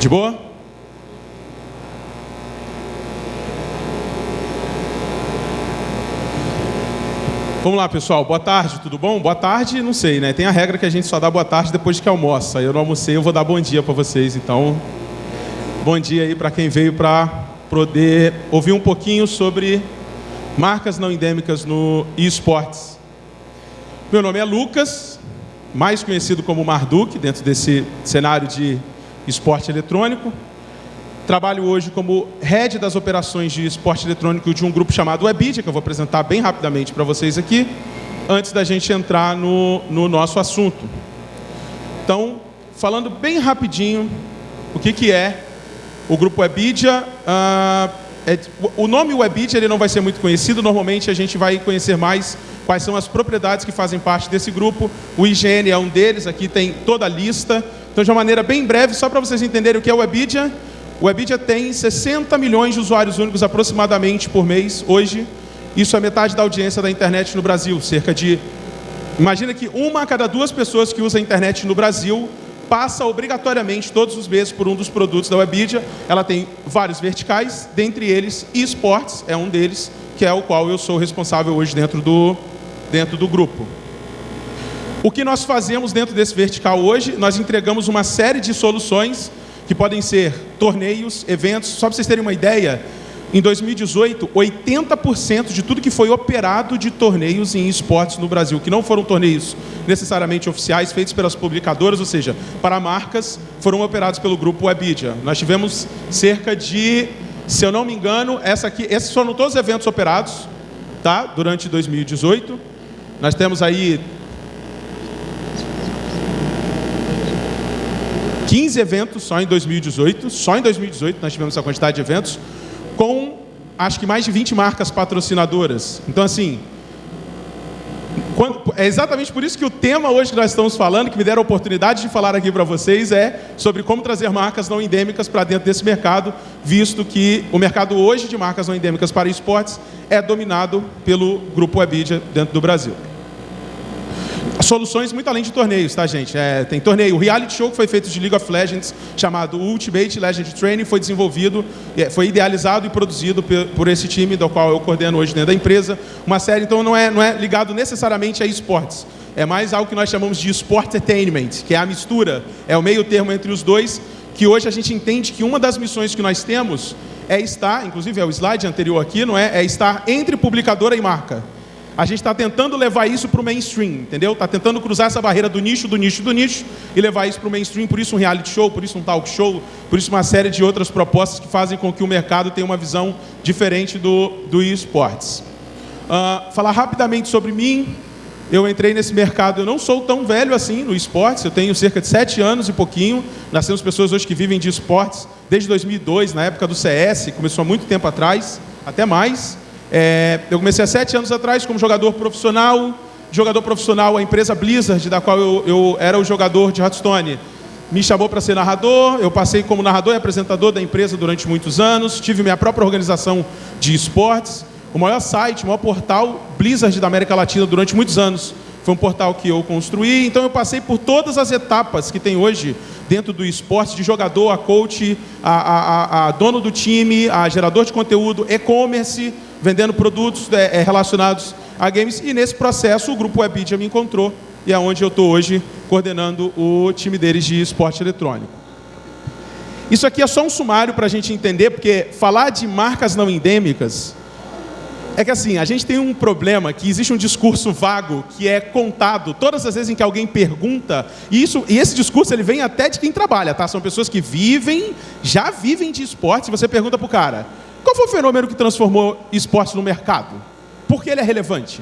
De boa? Vamos lá, pessoal. Boa tarde, tudo bom? Boa tarde, não sei, né? Tem a regra que a gente só dá boa tarde depois que almoça. Eu não almocei, eu vou dar bom dia para vocês. Então, bom dia aí para quem veio para poder ouvir um pouquinho sobre marcas não endêmicas no esportes. Meu nome é Lucas, mais conhecido como Marduk, dentro desse cenário de esporte eletrônico. Trabalho hoje como head das operações de esporte eletrônico de um grupo chamado Webidia, que eu vou apresentar bem rapidamente para vocês aqui, antes da gente entrar no, no nosso assunto. Então, falando bem rapidinho, o que, que é o grupo Webidia. Uh, é, o nome Webidia ele não vai ser muito conhecido, normalmente a gente vai conhecer mais quais são as propriedades que fazem parte desse grupo. O IGN é um deles, aqui tem toda a lista. Então, de uma maneira bem breve, só para vocês entenderem o que é o Webidia, o Webidia tem 60 milhões de usuários únicos aproximadamente por mês hoje. Isso é metade da audiência da internet no Brasil, cerca de... Imagina que uma a cada duas pessoas que usa a internet no Brasil passa obrigatoriamente todos os meses por um dos produtos da Webidia. Ela tem vários verticais, dentre eles esportes é um deles, que é o qual eu sou responsável hoje dentro do, dentro do grupo. O que nós fazemos dentro desse vertical hoje? Nós entregamos uma série de soluções que podem ser torneios, eventos. Só para vocês terem uma ideia, em 2018, 80% de tudo que foi operado de torneios em esportes no Brasil, que não foram torneios necessariamente oficiais, feitos pelas publicadoras, ou seja, para marcas, foram operados pelo grupo Webidia. Nós tivemos cerca de, se eu não me engano, essa aqui, esses foram todos os eventos operados, tá? Durante 2018. Nós temos aí 15 eventos só em 2018, só em 2018 nós tivemos essa quantidade de eventos, com acho que mais de 20 marcas patrocinadoras. Então, assim, quando, é exatamente por isso que o tema hoje que nós estamos falando, que me deram a oportunidade de falar aqui para vocês, é sobre como trazer marcas não endêmicas para dentro desse mercado, visto que o mercado hoje de marcas não endêmicas para esportes é dominado pelo grupo Webidia dentro do Brasil soluções muito além de torneios, tá, gente? É, tem torneio. O reality show que foi feito de League of Legends, chamado Ultimate Legend Training, foi desenvolvido, é, foi idealizado e produzido por esse time, do qual eu coordeno hoje dentro da empresa. Uma série, então, não é, não é ligado necessariamente a esportes. É mais algo que nós chamamos de sport entertainment, que é a mistura, é o meio termo entre os dois, que hoje a gente entende que uma das missões que nós temos é estar, inclusive é o slide anterior aqui, não é? É estar entre publicadora e marca. A gente está tentando levar isso para o mainstream, entendeu? Está tentando cruzar essa barreira do nicho, do nicho, do nicho e levar isso para o mainstream. Por isso um reality show, por isso um talk show, por isso uma série de outras propostas que fazem com que o mercado tenha uma visão diferente do, do esportes. Uh, falar rapidamente sobre mim. Eu entrei nesse mercado, eu não sou tão velho assim no esportes, eu tenho cerca de sete anos e pouquinho. Nós temos pessoas hoje que vivem de esportes desde 2002, na época do CS, começou há muito tempo atrás, até mais. É, eu comecei há sete anos atrás como jogador profissional. Jogador profissional, a empresa Blizzard, da qual eu, eu era o jogador de Hearthstone, me chamou para ser narrador. Eu passei como narrador e apresentador da empresa durante muitos anos. Tive minha própria organização de esportes. O maior site, o maior portal Blizzard da América Latina durante muitos anos. Foi um portal que eu construí. Então eu passei por todas as etapas que tem hoje dentro do esporte, de jogador a coach, a, a, a dono do time, a gerador de conteúdo, e-commerce, vendendo produtos é, é, relacionados a games. E nesse processo o grupo Webidia me encontrou e é onde eu estou hoje coordenando o time deles de esporte eletrônico. Isso aqui é só um sumário para a gente entender, porque falar de marcas não endêmicas é que assim, a gente tem um problema que existe um discurso vago que é contado todas as vezes em que alguém pergunta, e, isso, e esse discurso ele vem até de quem trabalha, tá? São pessoas que vivem, já vivem de esporte, e você pergunta para o cara, qual foi o fenômeno que transformou esporte no mercado? Por que ele é relevante?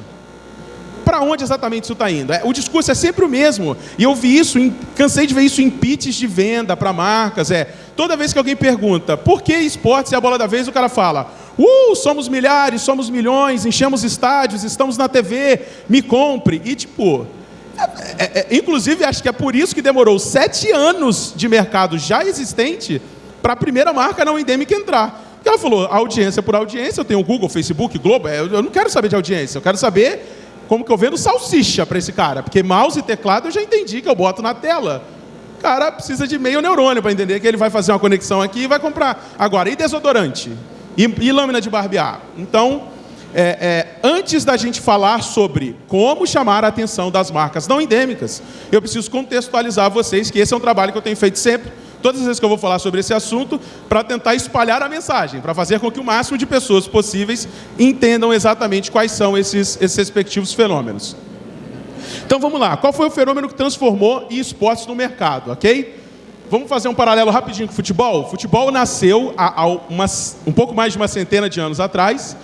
Para onde exatamente isso está indo? É, o discurso é sempre o mesmo. E eu vi isso, em, cansei de ver isso em pitches de venda para marcas. É, toda vez que alguém pergunta por que esportes é a bola da vez, o cara fala: Uh, somos milhares, somos milhões, enchemos estádios, estamos na TV, me compre. E tipo, é, é, é, inclusive acho que é por isso que demorou sete anos de mercado já existente para a primeira marca não endêmica entrar. Ela falou, audiência por audiência, eu tenho Google, Facebook, Globo, é, eu não quero saber de audiência, eu quero saber como que eu vendo salsicha para esse cara. Porque mouse e teclado eu já entendi que eu boto na tela. O cara precisa de meio neurônio para entender que ele vai fazer uma conexão aqui e vai comprar. Agora, e desodorante? E, e lâmina de barbear? Então, é, é, antes da gente falar sobre como chamar a atenção das marcas não endêmicas, eu preciso contextualizar vocês que esse é um trabalho que eu tenho feito sempre, todas as vezes que eu vou falar sobre esse assunto, para tentar espalhar a mensagem, para fazer com que o máximo de pessoas possíveis entendam exatamente quais são esses, esses respectivos fenômenos. Então vamos lá, qual foi o fenômeno que transformou esportes no mercado, ok? Vamos fazer um paralelo rapidinho com o futebol? O futebol nasceu há, há umas, um pouco mais de uma centena de anos atrás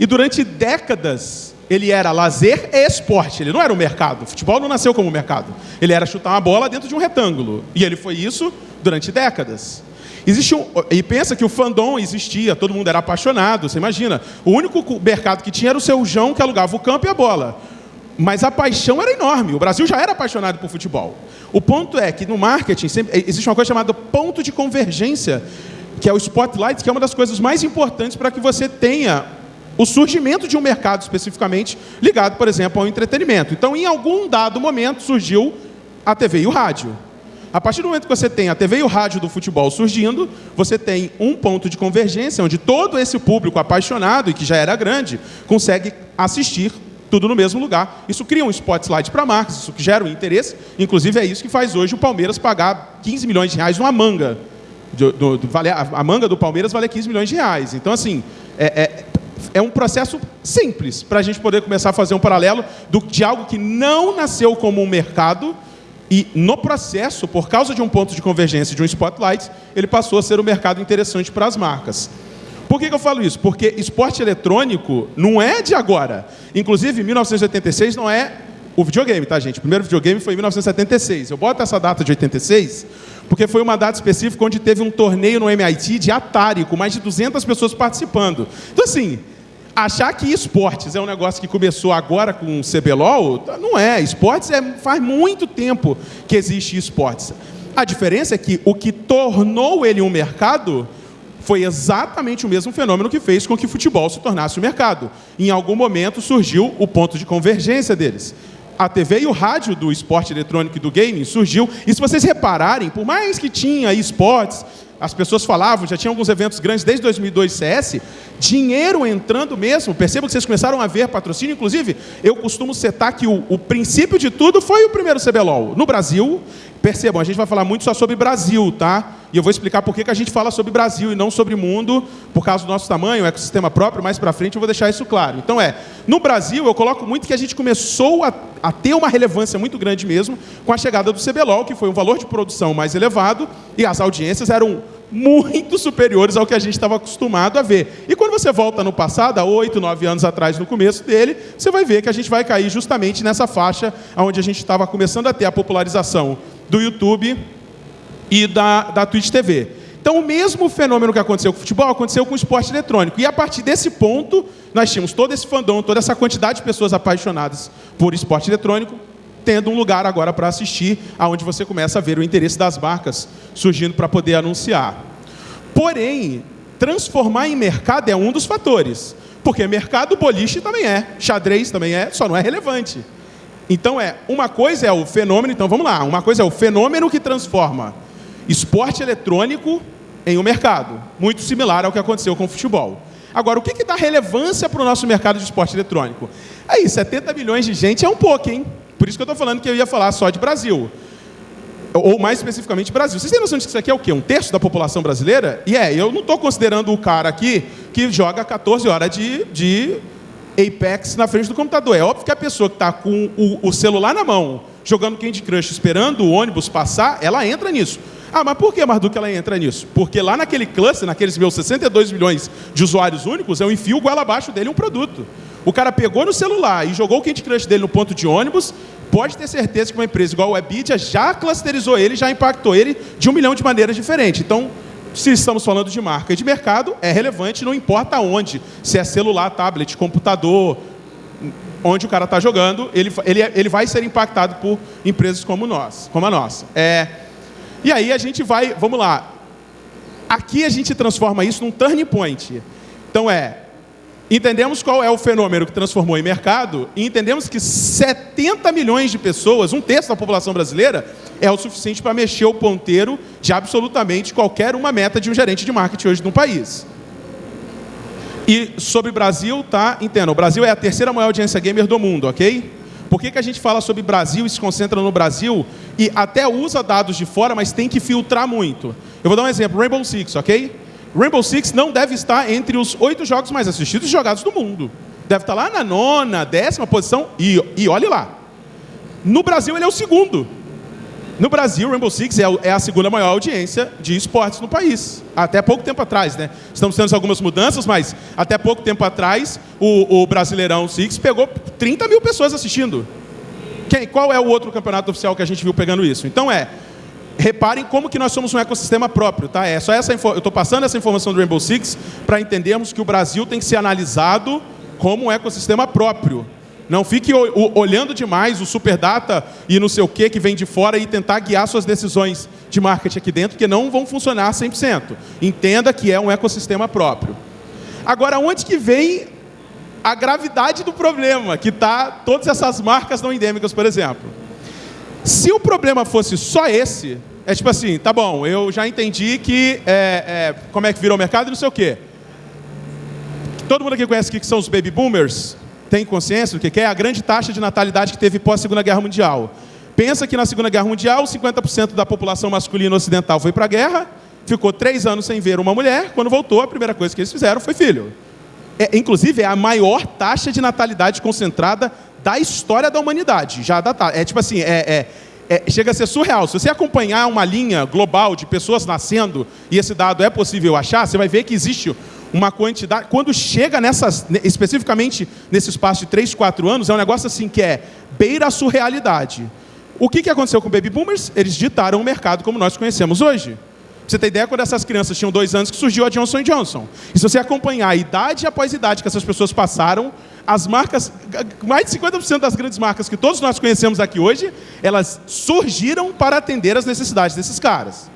e durante décadas ele era lazer e esporte, ele não era um mercado. O futebol não nasceu como mercado. Ele era chutar uma bola dentro de um retângulo. E ele foi isso durante décadas. Existe um, e pensa que o fandom existia, todo mundo era apaixonado, você imagina. O único mercado que tinha era o seu João que alugava o campo e a bola. Mas a paixão era enorme. O Brasil já era apaixonado por futebol. O ponto é que no marketing sempre, existe uma coisa chamada ponto de convergência, que é o spotlight, que é uma das coisas mais importantes para que você tenha o surgimento de um mercado especificamente ligado, por exemplo, ao entretenimento. Então, em algum dado momento, surgiu a TV e o rádio. A partir do momento que você tem a TV e o rádio do futebol surgindo, você tem um ponto de convergência onde todo esse público apaixonado e que já era grande consegue assistir tudo no mesmo lugar. Isso cria um spotlight para marcas, isso gera um interesse. Inclusive é isso que faz hoje o Palmeiras pagar 15 milhões de reais numa manga. Do, do, do, a manga do Palmeiras vale 15 milhões de reais. Então, assim, é, é, é um processo simples para a gente poder começar a fazer um paralelo do, de algo que não nasceu como um mercado e no processo, por causa de um ponto de convergência de um spotlight, ele passou a ser um mercado interessante para as marcas. Por que, que eu falo isso? Porque esporte eletrônico não é de agora. Inclusive, 1986 não é o videogame, tá, gente? O primeiro videogame foi em 1976. Eu boto essa data de 86 porque foi uma data específica onde teve um torneio no MIT de Atari, com mais de 200 pessoas participando. Então, assim, achar que esportes é um negócio que começou agora com o CBLOL, não é. Esportes é, faz muito tempo que existe esportes. A diferença é que o que tornou ele um mercado foi exatamente o mesmo fenômeno que fez com que o futebol se tornasse um mercado. Em algum momento surgiu o ponto de convergência deles. A TV e o rádio do esporte eletrônico e do gaming surgiu. E se vocês repararem, por mais que tinha esportes, as pessoas falavam, já tinha alguns eventos grandes desde 2002 CS, dinheiro entrando mesmo. Percebam que vocês começaram a ver patrocínio. Inclusive, eu costumo setar que o, o princípio de tudo foi o primeiro CBLOL. No Brasil, percebam, a gente vai falar muito só sobre Brasil, tá? E eu vou explicar por que a gente fala sobre Brasil e não sobre mundo, por causa do nosso tamanho, ecossistema próprio, mais para frente eu vou deixar isso claro. Então é, no Brasil eu coloco muito que a gente começou a, a ter uma relevância muito grande mesmo com a chegada do CBLOL, que foi um valor de produção mais elevado e as audiências eram muito superiores ao que a gente estava acostumado a ver. E quando você volta no passado, há oito, nove anos atrás, no começo dele, você vai ver que a gente vai cair justamente nessa faixa onde a gente estava começando a ter a popularização do YouTube e da, da Twitch TV. Então, o mesmo fenômeno que aconteceu com o futebol aconteceu com o esporte eletrônico. E a partir desse ponto, nós tínhamos todo esse fandom, toda essa quantidade de pessoas apaixonadas por esporte eletrônico, tendo um lugar agora para assistir, aonde você começa a ver o interesse das marcas surgindo para poder anunciar. Porém, transformar em mercado é um dos fatores. Porque mercado boliche também é, xadrez também é, só não é relevante. Então é, uma coisa é o fenômeno, então vamos lá, uma coisa é o fenômeno que transforma esporte eletrônico em um mercado, muito similar ao que aconteceu com o futebol. Agora, o que, que dá relevância para o nosso mercado de esporte eletrônico? Aí, 70 milhões de gente é um pouco, hein? Por isso que eu estou falando que eu ia falar só de Brasil. Ou mais especificamente Brasil. Vocês têm noção de que isso aqui é o quê? Um terço da população brasileira? E é, eu não estou considerando o cara aqui que joga 14 horas de, de Apex na frente do computador. É óbvio que a pessoa que está com o, o celular na mão, jogando Candy Crush, esperando o ônibus passar, ela entra nisso. Ah, mas por que, Marduk, ela entra nisso? Porque lá naquele cluster, naqueles meus 62 milhões de usuários únicos, eu enfio goela abaixo dele um produto. O cara pegou no celular e jogou o Candy Crush dele no ponto de ônibus, pode ter certeza que uma empresa igual a Webidia já clusterizou ele, já impactou ele de um milhão de maneiras diferentes. Então, se estamos falando de marca e de mercado, é relevante, não importa onde. Se é celular, tablet, computador, onde o cara está jogando, ele, ele, ele vai ser impactado por empresas como nós, como a nossa. É, e aí a gente vai, vamos lá. Aqui a gente transforma isso num turning point. Então é, Entendemos qual é o fenômeno que transformou em mercado e entendemos que 70 milhões de pessoas, um terço da população brasileira, é o suficiente para mexer o ponteiro de absolutamente qualquer uma meta de um gerente de marketing hoje no país. E sobre o Brasil, tá? Entenda, o Brasil é a terceira maior audiência gamer do mundo, ok? Por que, que a gente fala sobre Brasil e se concentra no Brasil e até usa dados de fora, mas tem que filtrar muito? Eu vou dar um exemplo, Rainbow Six, ok? Rainbow Six não deve estar entre os oito jogos mais assistidos e jogados do mundo. Deve estar lá na nona, décima posição e, e olhe lá. No Brasil ele é o segundo. No Brasil, Rainbow Six é, é a segunda maior audiência de esportes no país. Até pouco tempo atrás, né? Estamos tendo algumas mudanças, mas até pouco tempo atrás, o, o Brasileirão Six pegou 30 mil pessoas assistindo. Quem, qual é o outro campeonato oficial que a gente viu pegando isso? Então é, reparem como que nós somos um ecossistema próprio, tá? É só essa eu estou passando essa informação do Rainbow Six para entendermos que o Brasil tem que ser analisado como um ecossistema próprio. Não fique olhando demais o super data e não sei o que que vem de fora e tentar guiar suas decisões de marketing aqui dentro, que não vão funcionar 100%. Entenda que é um ecossistema próprio. Agora, onde que vem a gravidade do problema, que está todas essas marcas não endêmicas, por exemplo? Se o problema fosse só esse, é tipo assim, tá bom, eu já entendi que é, é, como é que virou o mercado e não sei o quê. Todo mundo aqui conhece o que são os baby boomers? Tem consciência do que é? A grande taxa de natalidade que teve pós Segunda Guerra Mundial. Pensa que na Segunda Guerra Mundial, 50% da população masculina ocidental foi para a guerra, ficou três anos sem ver uma mulher, quando voltou, a primeira coisa que eles fizeram foi filho. É, inclusive, é a maior taxa de natalidade concentrada da história da humanidade. Já. É tipo assim, é, é, é, chega a ser surreal. Se você acompanhar uma linha global de pessoas nascendo, e esse dado é possível achar, você vai ver que existe uma quantidade. Quando chega nessas, especificamente nesse espaço de 3, 4 anos, é um negócio assim que é beira a surrealidade. O que, que aconteceu com Baby Boomers? Eles ditaram o mercado como nós conhecemos hoje. Você tem ideia, quando essas crianças tinham dois anos, que surgiu a Johnson Johnson. E se você acompanhar a idade após idade que essas pessoas passaram, as marcas, mais de 50% das grandes marcas que todos nós conhecemos aqui hoje, elas surgiram para atender as necessidades desses caras.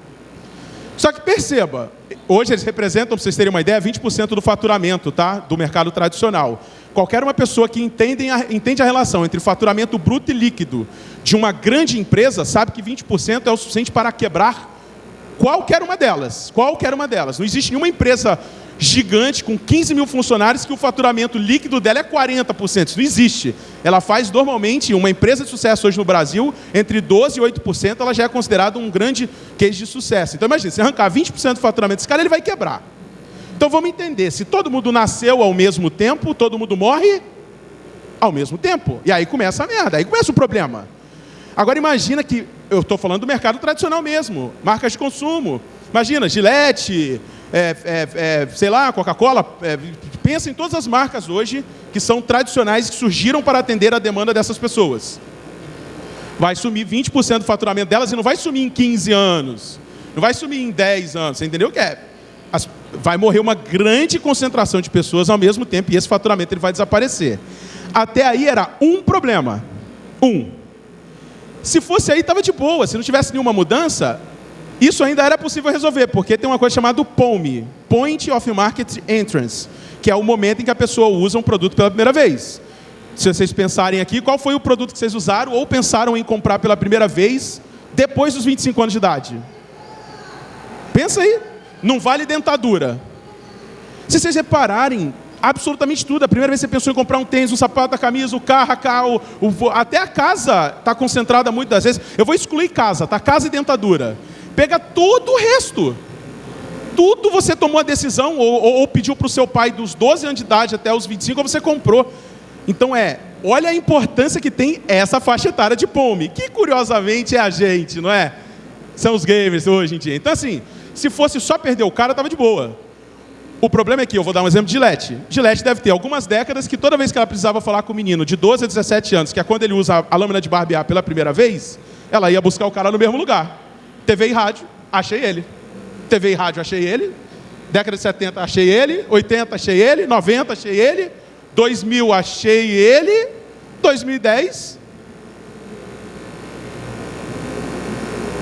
Só que perceba, hoje eles representam, para vocês terem uma ideia, 20% do faturamento tá? do mercado tradicional. Qualquer uma pessoa que entende a, entende a relação entre faturamento bruto e líquido de uma grande empresa sabe que 20% é o suficiente para quebrar qualquer uma delas. Qualquer uma delas. Não existe nenhuma empresa gigante com 15 mil funcionários que o faturamento líquido dela é 40%. Isso não existe. Ela faz normalmente, uma empresa de sucesso hoje no Brasil, entre 12% e 8%, ela já é considerada um grande case de sucesso. Então imagine, se arrancar 20% do faturamento desse cara, ele vai quebrar. Então vamos entender, se todo mundo nasceu ao mesmo tempo, todo mundo morre ao mesmo tempo. E aí começa a merda, aí começa o problema. Agora imagina que, eu estou falando do mercado tradicional mesmo, marcas de consumo. Imagina, Gillette, é, é, é, sei lá, Coca-Cola, é, pensa em todas as marcas hoje que são tradicionais que surgiram para atender a demanda dessas pessoas. Vai sumir 20% do faturamento delas e não vai sumir em 15 anos. Não vai sumir em 10 anos. Você entendeu o que é? As, vai morrer uma grande concentração de pessoas ao mesmo tempo e esse faturamento ele vai desaparecer. Até aí era um problema. Um. Se fosse aí, estava de boa. Se não tivesse nenhuma mudança, isso ainda era possível resolver, porque tem uma coisa chamada POME, Point of Market Entrance, que é o momento em que a pessoa usa um produto pela primeira vez. Se vocês pensarem aqui, qual foi o produto que vocês usaram ou pensaram em comprar pela primeira vez depois dos 25 anos de idade? Pensa aí. Não vale dentadura. Se vocês repararem, absolutamente tudo. A primeira vez que você pensou em comprar um tênis, um sapato, a camisa, o carro, a carro, o, até a casa está concentrada muitas vezes. Eu vou excluir casa, tá? Casa e dentadura. Pega todo o resto. Tudo você tomou a decisão, ou, ou, ou pediu para o seu pai dos 12 anos de idade até os 25, ou você comprou. Então é, olha a importância que tem essa faixa etária de Pome, que curiosamente é a gente, não é? São os gamers hoje em dia. Então assim, se fosse só perder o cara, estava de boa. O problema é que, eu vou dar um exemplo de Gillette. Gillette deve ter algumas décadas que toda vez que ela precisava falar com o menino de 12 a 17 anos, que é quando ele usa a lâmina de barbear pela primeira vez, ela ia buscar o cara no mesmo lugar. TV e rádio, achei ele. TV e rádio, achei ele. Década de 70, achei ele. 80, achei ele. 90, achei ele. 2000, achei ele. 2010.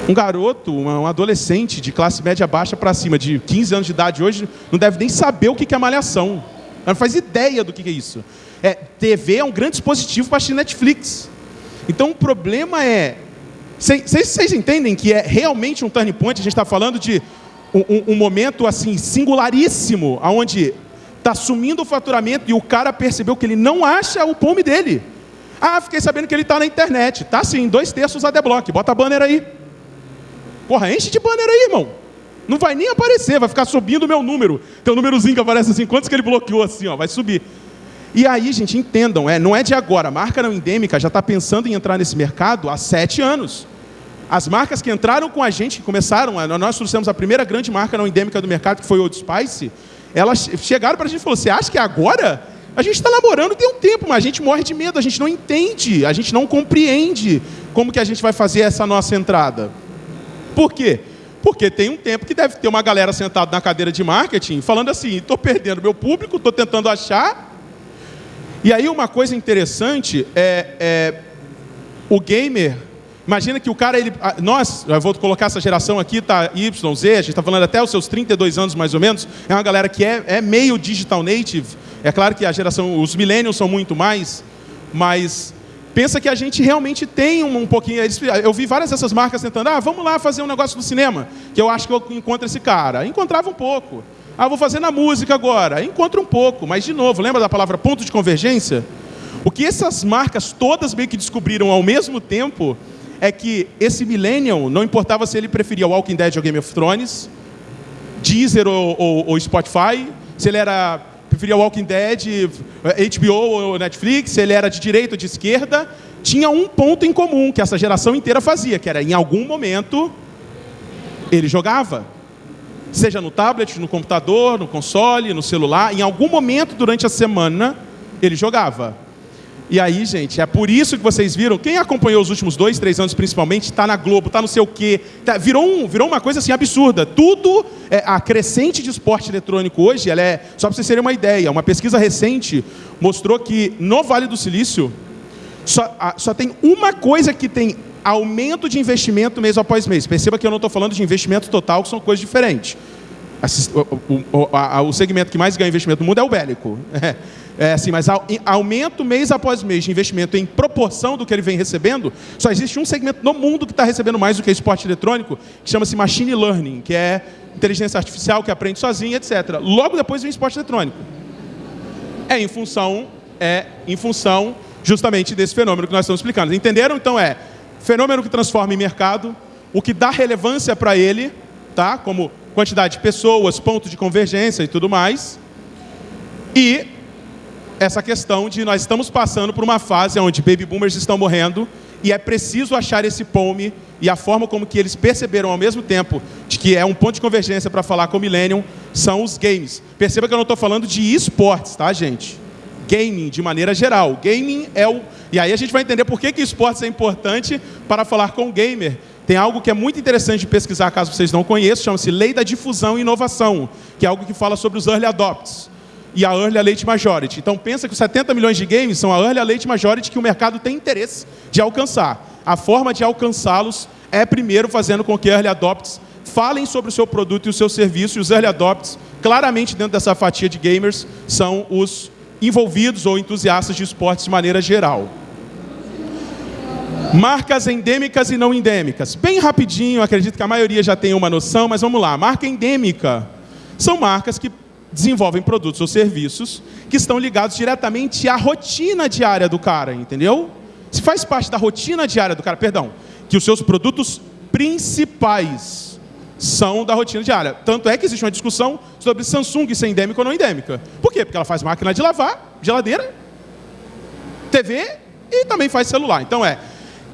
Um garoto, um adolescente de classe média baixa para cima, de 15 anos de idade hoje, não deve nem saber o que é malhação. Não faz ideia do que é isso. É, TV é um grande dispositivo para assistir Netflix. Então o problema é. Vocês entendem que é realmente um turning point? A gente está falando de um, um, momento assim singularíssimo, onde está sumindo o faturamento e o cara percebeu que ele não acha o pome dele. Ah, fiquei sabendo que ele está na internet. Tá sim, dois terços a deblock. Bota banner aí. Porra, enche de banner aí, irmão. Não vai nem aparecer, vai ficar subindo o meu número. Tem um númerozinho que aparece assim, quantos que ele bloqueou assim, ó, vai subir. E aí, gente, entendam, é, não é de agora. A marca não endêmica já está pensando em entrar nesse mercado há sete anos. As marcas que entraram com a gente, que começaram, nós trouxemos a primeira grande marca não endêmica do mercado, que foi o Old Spice, elas chegaram para a gente e falaram, você acha que é agora? A gente está namorando tem um tempo, mas a gente morre de medo, a gente não entende, a gente não compreende como que a gente vai fazer essa nossa entrada. Por quê? Porque tem um tempo que deve ter uma galera sentada na cadeira de marketing falando assim, estou perdendo meu público, estou tentando achar. E aí uma coisa interessante é, é o gamer Imagina que o cara, ele, nós, eu vou colocar essa geração aqui, tá Y, Z, a gente está falando até os seus 32 anos mais ou menos, é uma galera que é, é meio digital native. É claro que a geração, os millennials são muito mais, mas pensa que a gente realmente tem um, um pouquinho. Eu vi várias dessas marcas tentando, ah, vamos lá fazer um negócio no cinema, que eu acho que eu encontro esse cara. Encontrava um pouco. Ah, vou fazer na música agora. Encontro um pouco, mas de novo, lembra da palavra ponto de convergência? O que essas marcas todas meio que descobriram ao mesmo tempo é que esse Millennium, não importava se ele preferia Walking Dead ou Game of Thrones, Deezer ou, ou, ou Spotify, se ele era preferia Walking Dead, HBO ou Netflix, se ele era de direita ou de esquerda, tinha um ponto em comum que essa geração inteira fazia, que era em algum momento ele jogava. Seja no tablet, no computador, no console, no celular, em algum momento durante a semana ele jogava. E aí, gente, é por isso que vocês viram, quem acompanhou os últimos dois, três anos principalmente, está na Globo, está não sei o quê, tá, virou, um, virou uma coisa assim absurda. Tudo, é, a crescente de esporte eletrônico hoje, ela é, só para vocês terem uma ideia, uma pesquisa recente mostrou que no Vale do Silício, só, a, só tem uma coisa que tem aumento de investimento mês após mês. Perceba que eu não estou falando de investimento total, que são coisas diferentes. O, o, o, o segmento que mais ganha investimento no mundo é o bélico. É. É assim, mas aumento mês após mês de investimento em proporção do que ele vem recebendo, só existe um segmento no mundo que está recebendo mais do que esporte eletrônico, que chama-se machine learning, que é inteligência artificial que aprende sozinha, etc. Logo depois vem esporte eletrônico. É em função, é em função justamente desse fenômeno que nós estamos explicando. Entenderam? Então é fenômeno que transforma em mercado, o que dá relevância para ele, tá? Como quantidade de pessoas, ponto de convergência e tudo mais. E essa questão de nós estamos passando por uma fase onde baby boomers estão morrendo e é preciso achar esse pome e a forma como que eles perceberam ao mesmo tempo de que é um ponto de convergência para falar com o Millennium são os games. Perceba que eu não estou falando de esportes, tá, gente? Gaming, de maneira geral. Gaming é o... E aí a gente vai entender por que, que esportes é importante para falar com o gamer. Tem algo que é muito interessante de pesquisar, caso vocês não conheçam, chama-se Lei da Difusão e Inovação, que é algo que fala sobre os Early Adopts e a Early Late Majority. Então pensa que os 70 milhões de games são a Early Late Majority que o mercado tem interesse de alcançar. A forma de alcançá-los é primeiro fazendo com que Early Adopts falem sobre o seu produto e o seu serviço, e os Early Adopts, claramente dentro dessa fatia de gamers, são os envolvidos ou entusiastas de esportes de maneira geral. Marcas endêmicas e não endêmicas. Bem rapidinho, acredito que a maioria já tem uma noção, mas vamos lá. Marca endêmica são marcas que desenvolvem produtos ou serviços que estão ligados diretamente à rotina diária do cara, entendeu? Se faz parte da rotina diária do cara, perdão, que os seus produtos principais são da rotina diária. Tanto é que existe uma discussão sobre Samsung ser endêmica ou não endêmica. Por quê? Porque ela faz máquina de lavar, geladeira, TV e também faz celular. Então é,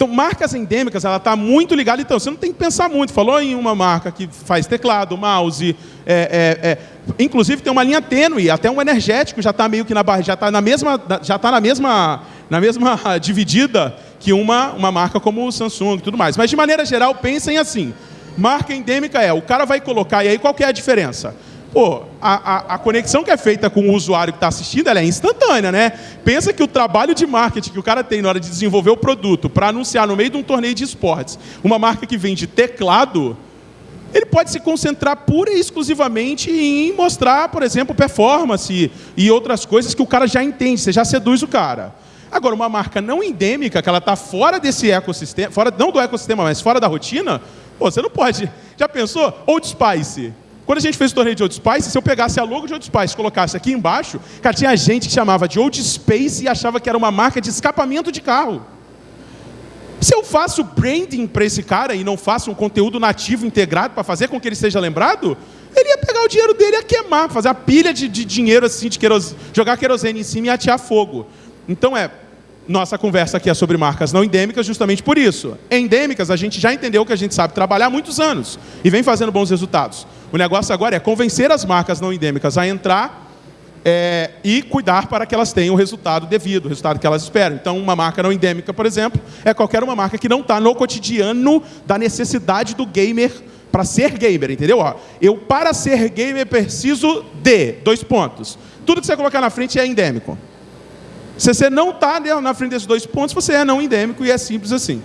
então, marcas endêmicas, ela está muito ligada. Então, você não tem que pensar muito. Falou em uma marca que faz teclado, mouse, é, é, é. inclusive tem uma linha tênue, até um energético já está meio que na barra, já está na mesma, já está na mesma, na mesma dividida que uma, uma marca como o Samsung e tudo mais. Mas, de maneira geral, pensem assim. Marca endêmica é, o cara vai colocar, e aí qual que é a diferença? Pô, a, a, a, conexão que é feita com o usuário que está assistindo ela é instantânea, né? Pensa que o trabalho de marketing que o cara tem na hora de desenvolver o produto para anunciar no meio de um torneio de esportes, uma marca que vende teclado, ele pode se concentrar pura e exclusivamente em mostrar, por exemplo, performance e outras coisas que o cara já entende, você já seduz o cara. Agora, uma marca não endêmica, que ela está fora desse ecossistema, fora, não do ecossistema, mas fora da rotina, pô, você não pode. Já pensou? Old Spice. Quando a gente fez o torneio de Old Spice, se eu pegasse a logo de Old Spice e colocasse aqui embaixo, cara, tinha gente que chamava de Old Space e achava que era uma marca de escapamento de carro. Se eu faço branding para esse cara e não faço um conteúdo nativo integrado para fazer com que ele seja lembrado, ele ia pegar o dinheiro dele e ia queimar, fazer a pilha de, de dinheiro assim, de querosene, jogar querosene em cima e atear fogo. Então é, nossa conversa aqui é sobre marcas não endêmicas justamente por isso. Endêmicas, a gente já entendeu que a gente sabe trabalhar há muitos anos e vem fazendo bons resultados. O negócio agora é convencer as marcas não endêmicas a entrar é, e cuidar para que elas tenham o resultado devido, o resultado que elas esperam. Então, uma marca não endêmica, por exemplo, é qualquer uma marca que não está no cotidiano da necessidade do gamer para ser gamer, entendeu? Ó, eu, para ser gamer, preciso de dois pontos. Tudo que você colocar na frente é endêmico. Se você não está na frente desses dois pontos, você é não endêmico e é simples assim.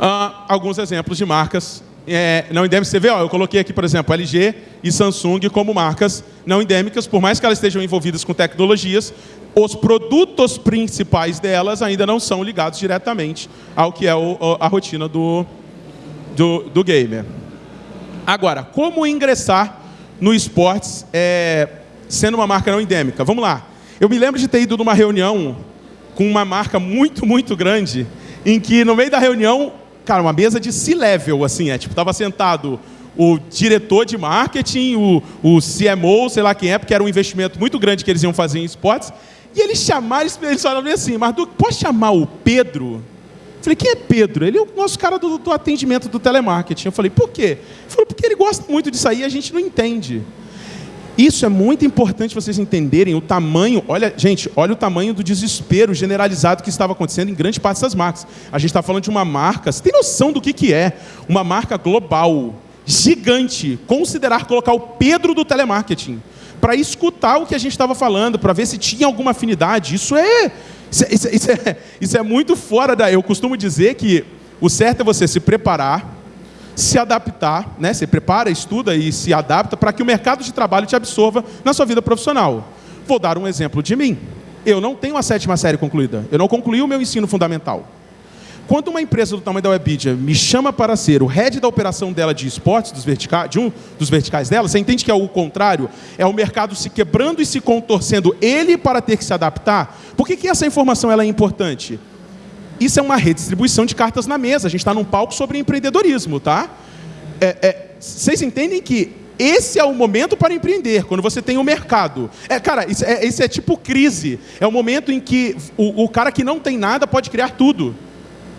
Ah, alguns exemplos de marcas é, não endêmicas. Você vê, ó, eu coloquei aqui, por exemplo, LG e Samsung como marcas não endêmicas, por mais que elas estejam envolvidas com tecnologias, os produtos principais delas ainda não são ligados diretamente ao que é o, a rotina do, do, do, gamer. Agora, como ingressar no esportes é, sendo uma marca não endêmica? Vamos lá. Eu me lembro de ter ido numa reunião com uma marca muito, muito grande, em que no meio da reunião cara, uma mesa de C-level, assim, é, tipo, tava sentado o diretor de marketing, o, o CMO, sei lá quem é, porque era um investimento muito grande que eles iam fazer em esportes, e eles chamaram, eles falaram assim, mas pode chamar o Pedro? Eu falei, quem é Pedro? Ele é o nosso cara do, do atendimento do telemarketing. Eu falei, por quê? Ele falou, porque ele gosta muito disso aí e a gente não entende. Isso é muito importante vocês entenderem o tamanho. Olha, gente, olha o tamanho do desespero generalizado que estava acontecendo em grande parte dessas marcas. A gente está falando de uma marca, você tem noção do que, que é? Uma marca global, gigante, considerar colocar o Pedro do telemarketing para escutar o que a gente estava falando, para ver se tinha alguma afinidade. É, isso é, isso, é, isso, é, isso é muito fora da. Eu costumo dizer que o certo é você se preparar se adaptar, né? Você prepara, estuda e se adapta para que o mercado de trabalho te absorva na sua vida profissional. Vou dar um exemplo de mim. Eu não tenho a sétima série concluída. Eu não concluí o meu ensino fundamental. Quando uma empresa do tamanho da Webidia me chama para ser o head da operação dela de esportes, dos vertica de um dos verticais dela, você entende que é o contrário? É o mercado se quebrando e se contorcendo ele para ter que se adaptar? Por que, que essa informação ela é importante? Isso é uma redistribuição de cartas na mesa. A gente está num palco sobre empreendedorismo, tá? É, é, vocês entendem que esse é o momento para empreender, quando você tem o um mercado. É, cara, isso é, isso é, tipo crise. É o momento em que o, o cara que não tem nada pode criar tudo.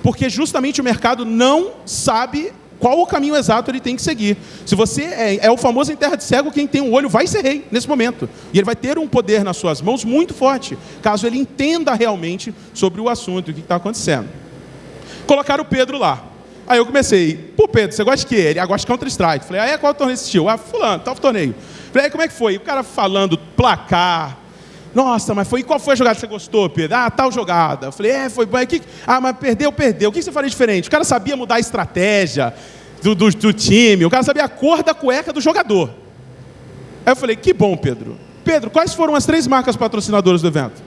Porque justamente o mercado não sabe qual o caminho exato ele tem que seguir. Se você é, é, o famoso em terra de cego, quem tem um olho vai ser rei nesse momento. E ele vai ter um poder nas suas mãos muito forte, caso ele entenda realmente sobre o assunto, o que está acontecendo. Colocaram o Pedro lá. Aí eu comecei, pô Pedro, você gosta de quê? Ele ah, gosta de Counter-Strike. Falei, ah, é qual torneio assistiu? Ah, fulano, tal torneio. Falei, aí como é que foi? O cara falando placar, nossa, mas foi qual foi a jogada que você gostou, Pedro? Ah, tal jogada. Eu falei, é, foi bom. Ah, mas perdeu, perdeu. O que você faria diferente? O cara sabia mudar a estratégia do, do, do time, o cara sabia a cor da cueca do jogador. Aí eu falei, que bom, Pedro. Pedro, quais foram as três marcas patrocinadoras do evento?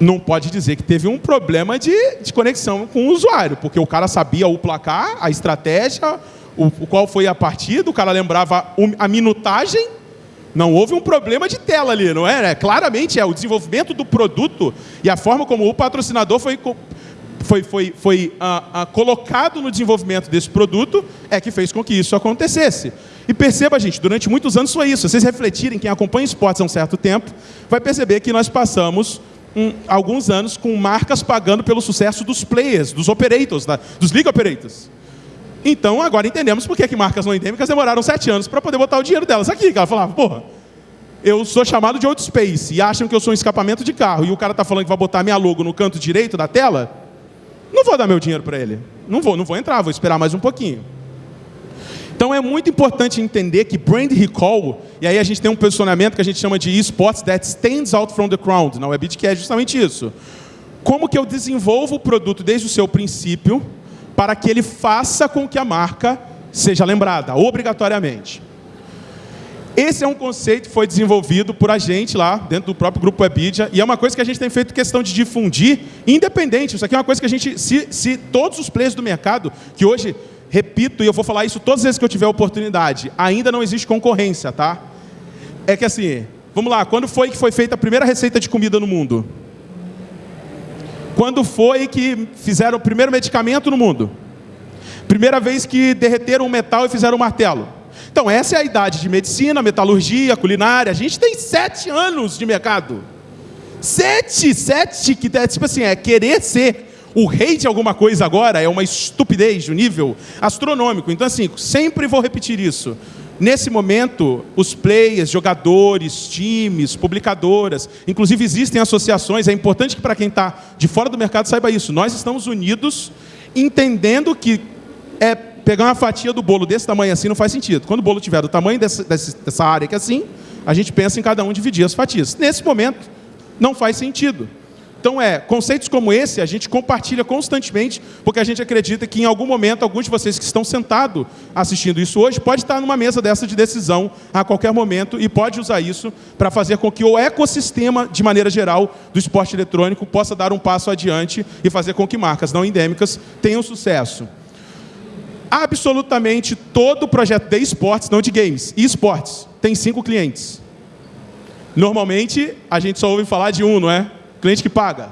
Não pode dizer que teve um problema de, de conexão com o usuário, porque o cara sabia o placar, a estratégia, o, qual foi a partida, o cara lembrava a minutagem, não houve um problema de tela ali, não é? é? Claramente é o desenvolvimento do produto e a forma como o patrocinador foi, foi, foi, foi uh, uh, colocado no desenvolvimento desse produto é que fez com que isso acontecesse. E perceba, gente, durante muitos anos foi isso. Se vocês refletirem, quem acompanha esportes há um certo tempo, vai perceber que nós passamos um, alguns anos com marcas pagando pelo sucesso dos players, dos operators, da, dos league operators. Então, agora entendemos por que, que marcas não endêmicas demoraram sete anos para poder botar o dinheiro delas aqui. Que ela falava, porra, eu sou chamado de old space e acham que eu sou um escapamento de carro e o cara está falando que vai botar minha logo no canto direito da tela, não vou dar meu dinheiro para ele. Não vou, não vou entrar, vou esperar mais um pouquinho. Então é muito importante entender que brand recall, e aí a gente tem um posicionamento que a gente chama de esports that stands out from the crowd, na Webit, que é justamente isso. Como que eu desenvolvo o produto desde o seu princípio, para que ele faça com que a marca seja lembrada, obrigatoriamente. Esse é um conceito que foi desenvolvido por a gente lá, dentro do próprio grupo Webidia, e é uma coisa que a gente tem feito questão de difundir, independente. Isso aqui é uma coisa que a gente, se, se todos os players do mercado, que hoje, repito, e eu vou falar isso todas as vezes que eu tiver oportunidade, ainda não existe concorrência, tá? É que assim, vamos lá, quando foi que foi feita a primeira receita de comida no mundo? Quando foi que fizeram o primeiro medicamento no mundo? Primeira vez que derreteram um metal e fizeram um martelo? Então, essa é a idade de medicina, metalurgia, culinária. A gente tem sete anos de mercado. Sete, sete, que é tipo assim, é querer ser o rei de alguma coisa agora é uma estupidez de um nível astronômico. Então, assim, sempre vou repetir isso. Nesse momento, os players, jogadores, times, publicadoras, inclusive existem associações, é importante que para quem está de fora do mercado saiba isso. Nós estamos unidos, entendendo que é pegar uma fatia do bolo desse tamanho assim não faz sentido. Quando o bolo tiver do tamanho dessa, dessa área que é assim, a gente pensa em cada um dividir as fatias. Nesse momento, não faz sentido. Então, é, conceitos como esse a gente compartilha constantemente, porque a gente acredita que em algum momento, alguns de vocês que estão sentados assistindo isso hoje, pode estar numa mesa dessa de decisão a qualquer momento e pode usar isso para fazer com que o ecossistema, de maneira geral, do esporte eletrônico possa dar um passo adiante e fazer com que marcas não endêmicas tenham sucesso absolutamente todo o projeto de esportes, não de games, e esportes, tem cinco clientes. Normalmente, a gente só ouve falar de um, não é? Cliente que paga.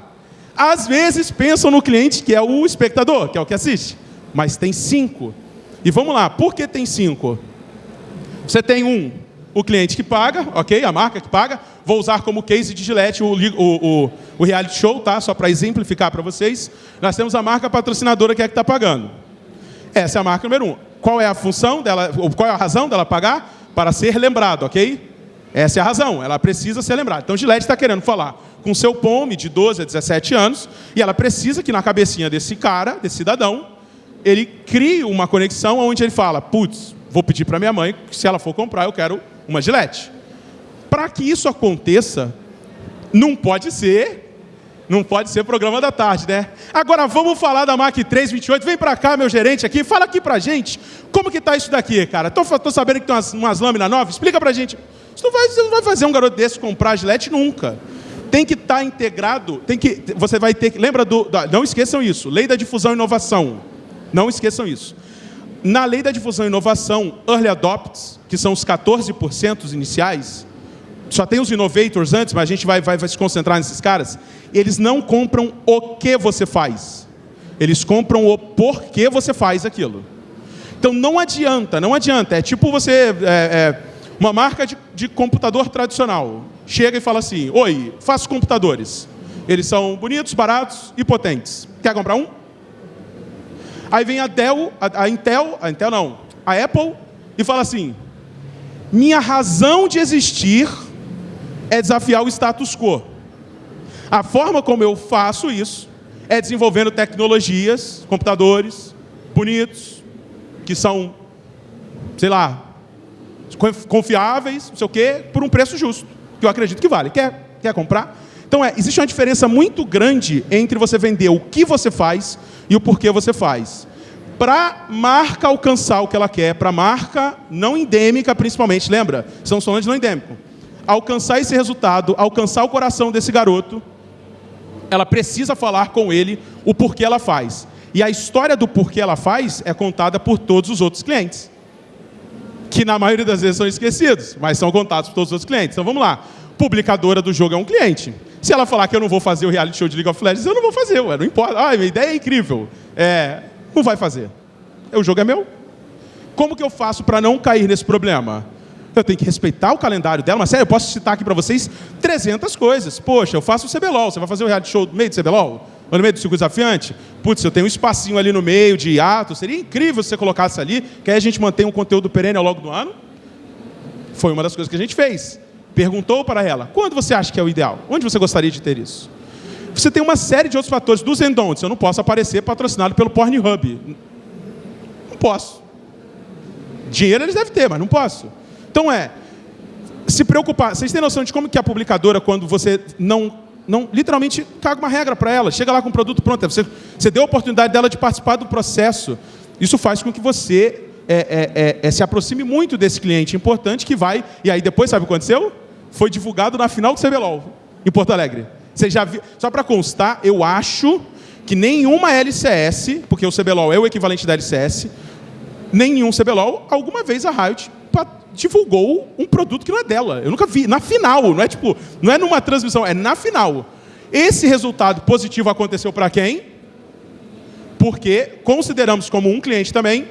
Às vezes, pensam no cliente que é o espectador, que é o que assiste. Mas tem cinco. E vamos lá, por que tem cinco? Você tem um, o cliente que paga, ok? A marca que paga. Vou usar como case de Gillette o, o, o, o reality show, tá? Só para exemplificar para vocês. Nós temos a marca patrocinadora que é que está pagando. Essa é a marca número um. Qual é a função dela, qual é a razão dela pagar? Para ser lembrado, ok? Essa é a razão, ela precisa ser lembrada. Então, Gillette está querendo falar com seu POME de 12 a 17 anos, e ela precisa que na cabecinha desse cara, desse cidadão, ele crie uma conexão onde ele fala, putz, vou pedir para minha mãe, que se ela for comprar, eu quero uma Gillette. Para que isso aconteça, não pode ser não pode ser programa da tarde, né? Agora vamos falar da Mac 328. Vem para cá, meu gerente aqui. Fala aqui pra gente. Como que tá isso daqui, cara? Tô, tô sabendo que tem umas, umas lâminas novas. Explica pra gente. Você não, vai, você não vai fazer um garoto desse comprar a Gillette nunca. Tem que estar tá integrado. Tem que, você vai ter que... Lembra do... Da, não esqueçam isso. Lei da difusão e inovação. Não esqueçam isso. Na lei da difusão e inovação, early adopts, que são os 14% iniciais, só tem os innovators antes, mas a gente vai, vai, vai se concentrar nesses caras. Eles não compram o que você faz. Eles compram o porquê você faz aquilo. Então não adianta, não adianta. É tipo você, é, é, uma marca de, de computador tradicional. Chega e fala assim, oi, faço computadores. Eles são bonitos, baratos e potentes. Quer comprar um? Aí vem a Dell, a, a Intel, a Intel não, a Apple, e fala assim, minha razão de existir é desafiar o status quo. A forma como eu faço isso é desenvolvendo tecnologias, computadores bonitos, que são, sei lá, confiáveis, não sei o quê, por um preço justo, que eu acredito que vale. Quer, quer comprar? Então, é, existe uma diferença muito grande entre você vender o que você faz e o porquê você faz. Para marca alcançar o que ela quer, para marca não endêmica, principalmente, lembra? Estamos falando de não endêmico alcançar esse resultado, alcançar o coração desse garoto, ela precisa falar com ele o porquê ela faz. E a história do porquê ela faz é contada por todos os outros clientes. Que na maioria das vezes são esquecidos, mas são contados por todos os outros clientes. Então vamos lá. Publicadora do jogo é um cliente. Se ela falar que eu não vou fazer o reality show de League of Legends, eu não vou fazer, ué, não importa. Ah, minha ideia é incrível. É, não vai fazer. O jogo é meu. Como que eu faço para não cair nesse problema? eu tenho que respeitar o calendário dela, mas sério, eu posso citar aqui para vocês 300 coisas. Poxa, eu faço o CBLOL, você vai fazer o reality show no meio do CBLOL? No meio do circuito desafiante? Putz, eu tenho um espacinho ali no meio de ato, seria incrível se você colocasse ali, que aí a gente mantém um conteúdo perene ao longo do ano. Foi uma das coisas que a gente fez. Perguntou para ela, quando você acha que é o ideal? Onde você gostaria de ter isso? Você tem uma série de outros fatores, dos endontes. Eu não posso aparecer patrocinado pelo Pornhub. Não posso. Dinheiro eles devem ter, mas não posso. Então é, se preocupar. Vocês têm noção de como que a publicadora, quando você não não literalmente caga uma regra para ela. Chega lá com o produto pronto. Você, você deu a oportunidade dela de participar do processo. Isso faz com que você é, é, é, é se aproxime muito desse cliente importante que vai. E aí depois, sabe o que aconteceu? Foi divulgado na final do CBLOL, em Porto Alegre. Você já? Só para constar, eu acho que nenhuma LCS, porque o CBLOL é o equivalente da LCS, nenhum CBLOL, alguma vez a Riot divulgou um produto que não é dela. Eu nunca vi. Na final, não é tipo, não é numa transmissão, é na final. Esse resultado positivo aconteceu para quem? Porque consideramos como um cliente também.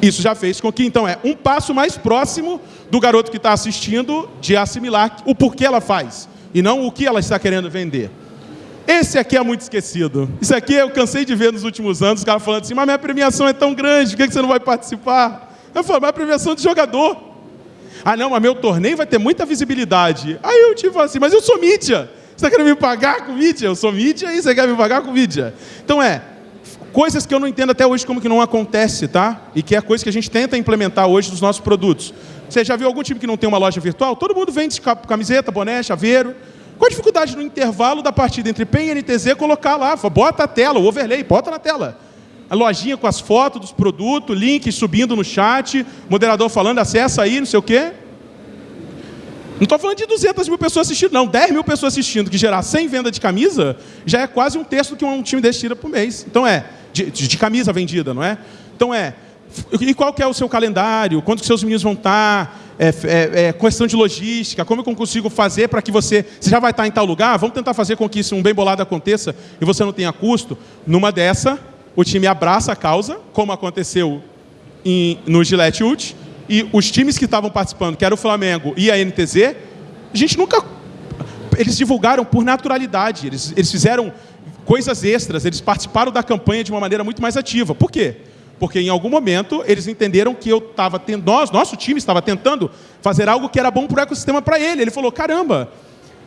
Isso já fez com que, então, é um passo mais próximo do garoto que está assistindo de assimilar o porquê ela faz e não o que ela está querendo vender. Esse aqui é muito esquecido. Isso aqui eu cansei de ver nos últimos anos, os caras falando assim, mas minha premiação é tão grande, por que você não vai participar? Eu falo, mas a premiação de jogador. Ah não, mas meu torneio vai ter muita visibilidade. Aí eu tipo assim, mas eu sou mídia. Você está querendo me pagar com mídia? Eu sou mídia e você quer me pagar com mídia. Então é, coisas que eu não entendo até hoje como que não acontece, tá? E que é coisa que a gente tenta implementar hoje nos nossos produtos. Você já viu algum time que não tem uma loja virtual? Todo mundo vende camiseta, boné, chaveiro. Qual a dificuldade no intervalo da partida entre PEN e NTZ colocar lá? Bota a tela, o overlay, bota na tela. A lojinha com as fotos dos produtos, links subindo no chat, moderador falando, acessa aí, não sei o quê. Não estou falando de 200 mil pessoas assistindo, não. 10 mil pessoas assistindo, que gerar 100 venda de camisa, já é quase um terço do que um time desse tira por mês. Então é, de, de camisa vendida, não é? Então é, e qual que é o seu calendário? Quando que seus meninos vão estar? É, é, é, questão de logística, como eu consigo fazer para que você... Você já vai estar em tal lugar? Vamos tentar fazer com que isso um bem bolado aconteça e você não tenha custo? Numa dessa, o time abraça a causa, como aconteceu em, no Gillette Ult, e os times que estavam participando, que era o Flamengo e a NTZ, a gente nunca... Eles divulgaram por naturalidade, eles, eles fizeram coisas extras, eles participaram da campanha de uma maneira muito mais ativa. Por quê? Porque em algum momento eles entenderam que eu estava tendo, nós, nosso time estava tentando fazer algo que era bom para o ecossistema para ele. Ele falou, caramba,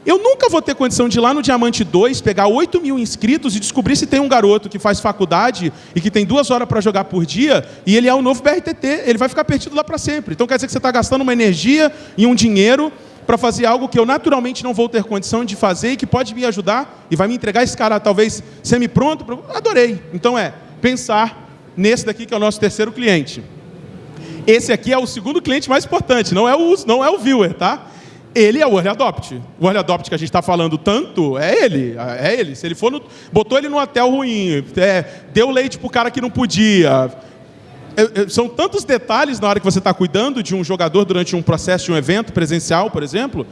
eu nunca vou ter condição de ir lá no Diamante 2, pegar 8 mil inscritos e descobrir se tem um garoto que faz faculdade e que tem duas horas para jogar por dia e ele é o novo BRTT, ele vai ficar perdido lá para sempre. Então quer dizer que você está gastando uma energia e um dinheiro para fazer algo que eu naturalmente não vou ter condição de fazer e que pode me ajudar e vai me entregar esse cara talvez semi-pronto. Adorei. Então é pensar nesse daqui que é o nosso terceiro cliente. Esse aqui é o segundo cliente mais importante, não é o, não é o viewer, tá? Ele é o Early Adopt. O Early Adopt que a gente está falando tanto, é ele. É ele. Se ele for no, botou ele num hotel ruim, é, deu leite para o cara que não podia. É, é, são tantos detalhes na hora que você está cuidando de um jogador durante um processo de um evento presencial, por exemplo,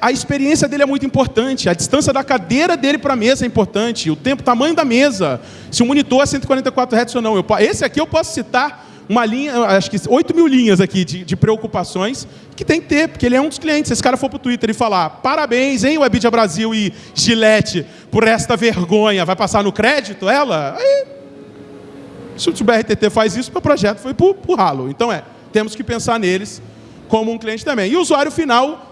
a experiência dele é muito importante, a distância da cadeira dele para a mesa é importante, o tempo, o tamanho da mesa, se o monitor é 144 Hz ou não. Eu, esse aqui eu posso citar uma linha, acho que 8 mil linhas aqui de, de, preocupações que tem que ter, porque ele é um dos clientes. Se esse cara for para o Twitter e falar parabéns, hein, Webidia Brasil e Gillette, por esta vergonha, vai passar no crédito ela? Aí, se o BRTT faz isso, meu projeto foi para o ralo. Então é, temos que pensar neles como um cliente também. E o usuário final é,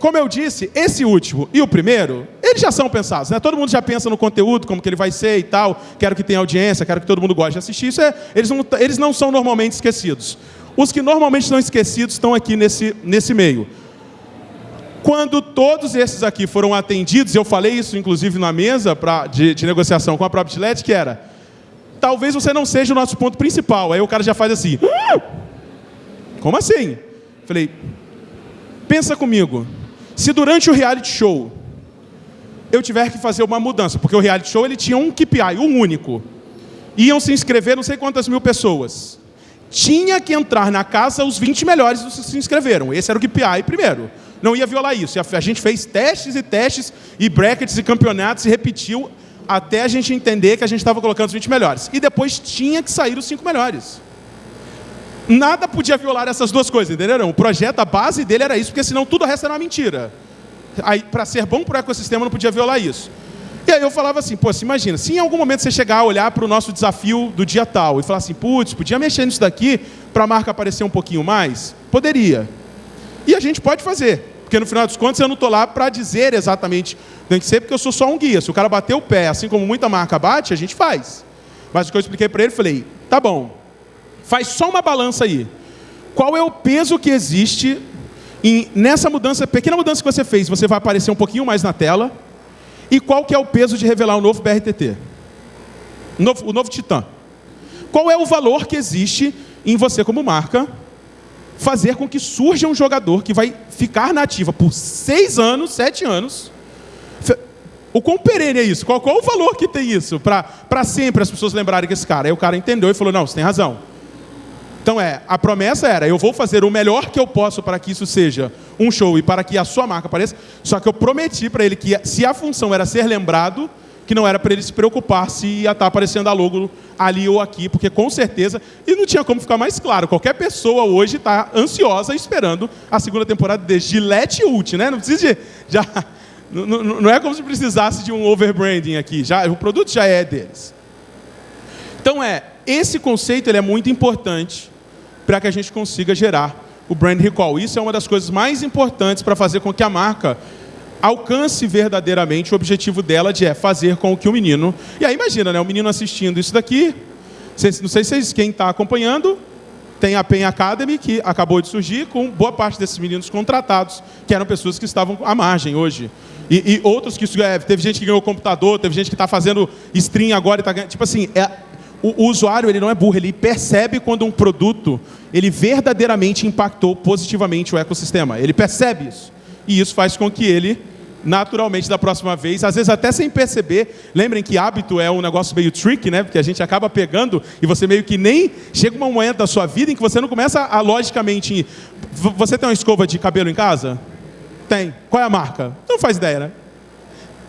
como eu disse, esse último e o primeiro, eles já são pensados. Né? Todo mundo já pensa no conteúdo, como que ele vai ser e tal. Quero que tenha audiência, quero que todo mundo goste de assistir. Isso é, eles, não, eles não são normalmente esquecidos. Os que normalmente são esquecidos estão aqui nesse, nesse meio. Quando todos esses aqui foram atendidos, eu falei isso inclusive na mesa pra, de, de negociação com a própria Gillette, que era, talvez você não seja o nosso ponto principal. Aí o cara já faz assim, ah! como assim? Falei, Pensa comigo, se durante o reality show eu tiver que fazer uma mudança, porque o reality show ele tinha um KPI, um único. Iam se inscrever não sei quantas mil pessoas. Tinha que entrar na casa os 20 melhores que se inscreveram. Esse era o KPI primeiro. Não ia violar isso. A gente fez testes e testes, e brackets e campeonatos, e repetiu até a gente entender que a gente estava colocando os 20 melhores. E depois tinha que sair os 5 melhores. Nada podia violar essas duas coisas, entenderam? O projeto, a base dele era isso, porque senão tudo o resto era uma mentira. Aí, para ser bom para o ecossistema, não podia violar isso. E aí eu falava assim, pô, se imagina, se em algum momento você chegar a olhar para o nosso desafio do dia tal e falar assim, putz, podia mexer nisso daqui para a marca aparecer um pouquinho mais? Poderia. E a gente pode fazer, porque no final dos contos eu não estou lá para dizer exatamente, tem que ser porque eu sou só um guia. Se o cara bater o pé, assim como muita marca bate, a gente faz. Mas o que eu expliquei para ele, falei, tá bom, Faz só uma balança aí. Qual é o peso que existe E nessa mudança, pequena mudança que você fez, você vai aparecer um pouquinho mais na tela. E qual que é o peso de revelar o novo BRTT? O novo, o novo Titan. Qual é o valor que existe em você como marca fazer com que surja um jogador que vai ficar na ativa por seis anos, sete anos. O quão perene é isso? Qual, qual o valor que tem isso? Para sempre as pessoas lembrarem que esse cara. Aí o cara entendeu e falou, não, você tem razão. Então é, a promessa era, eu vou fazer o melhor que eu posso para que isso seja um show e para que a sua marca apareça, só que eu prometi para ele que se a função era ser lembrado, que não era para ele se preocupar se ia estar tá aparecendo a logo ali ou aqui, porque com certeza, e não tinha como ficar mais claro, qualquer pessoa hoje está ansiosa esperando a segunda temporada de Gillette Ult, né? Não precisa de, já, não, é como se precisasse de um overbranding aqui, já, o produto já é deles. Então é, esse conceito ele é muito importante para que a gente consiga gerar o brand recall. Isso é uma das coisas mais importantes para fazer com que a marca alcance verdadeiramente o objetivo dela de é fazer com que o menino... E aí imagina, né, o menino assistindo isso daqui, não sei se quem está acompanhando, tem a Pen Academy, que acabou de surgir, com boa parte desses meninos contratados, que eram pessoas que estavam à margem hoje. E, e outros que... É, teve gente que ganhou computador, teve gente que está fazendo stream agora está ganhando... Tipo assim, é, o, usuário ele não é burro, ele percebe quando um produto ele verdadeiramente impactou positivamente o ecossistema. Ele percebe isso. E isso faz com que ele naturalmente da próxima vez, às vezes até sem perceber. Lembrem que hábito é um negócio meio tricky, né? Porque a gente acaba pegando e você meio que nem chega uma momento da sua vida em que você não começa a logicamente. Você tem uma escova de cabelo em casa? Tem. Qual é a marca? Não faz ideia, né?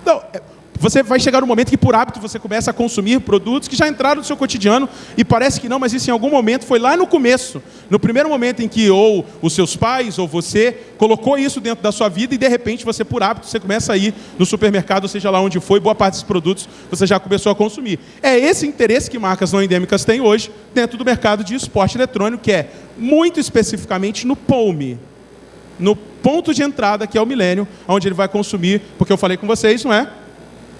Não, é, você vai chegar um momento que, por hábito, você começa a consumir produtos que já entraram no seu cotidiano e parece que não, mas isso em algum momento foi lá no começo, no primeiro momento em que ou os seus pais ou você colocou isso dentro da sua vida e, de repente, você, por hábito, você começa a ir no supermercado, seja lá onde foi, boa parte desses produtos você já começou a consumir. É esse interesse que marcas não endêmicas têm hoje dentro do mercado de esporte eletrônico, que é muito especificamente no POME, no ponto de entrada, que é o milênio, onde ele vai consumir, porque eu falei com vocês, não é?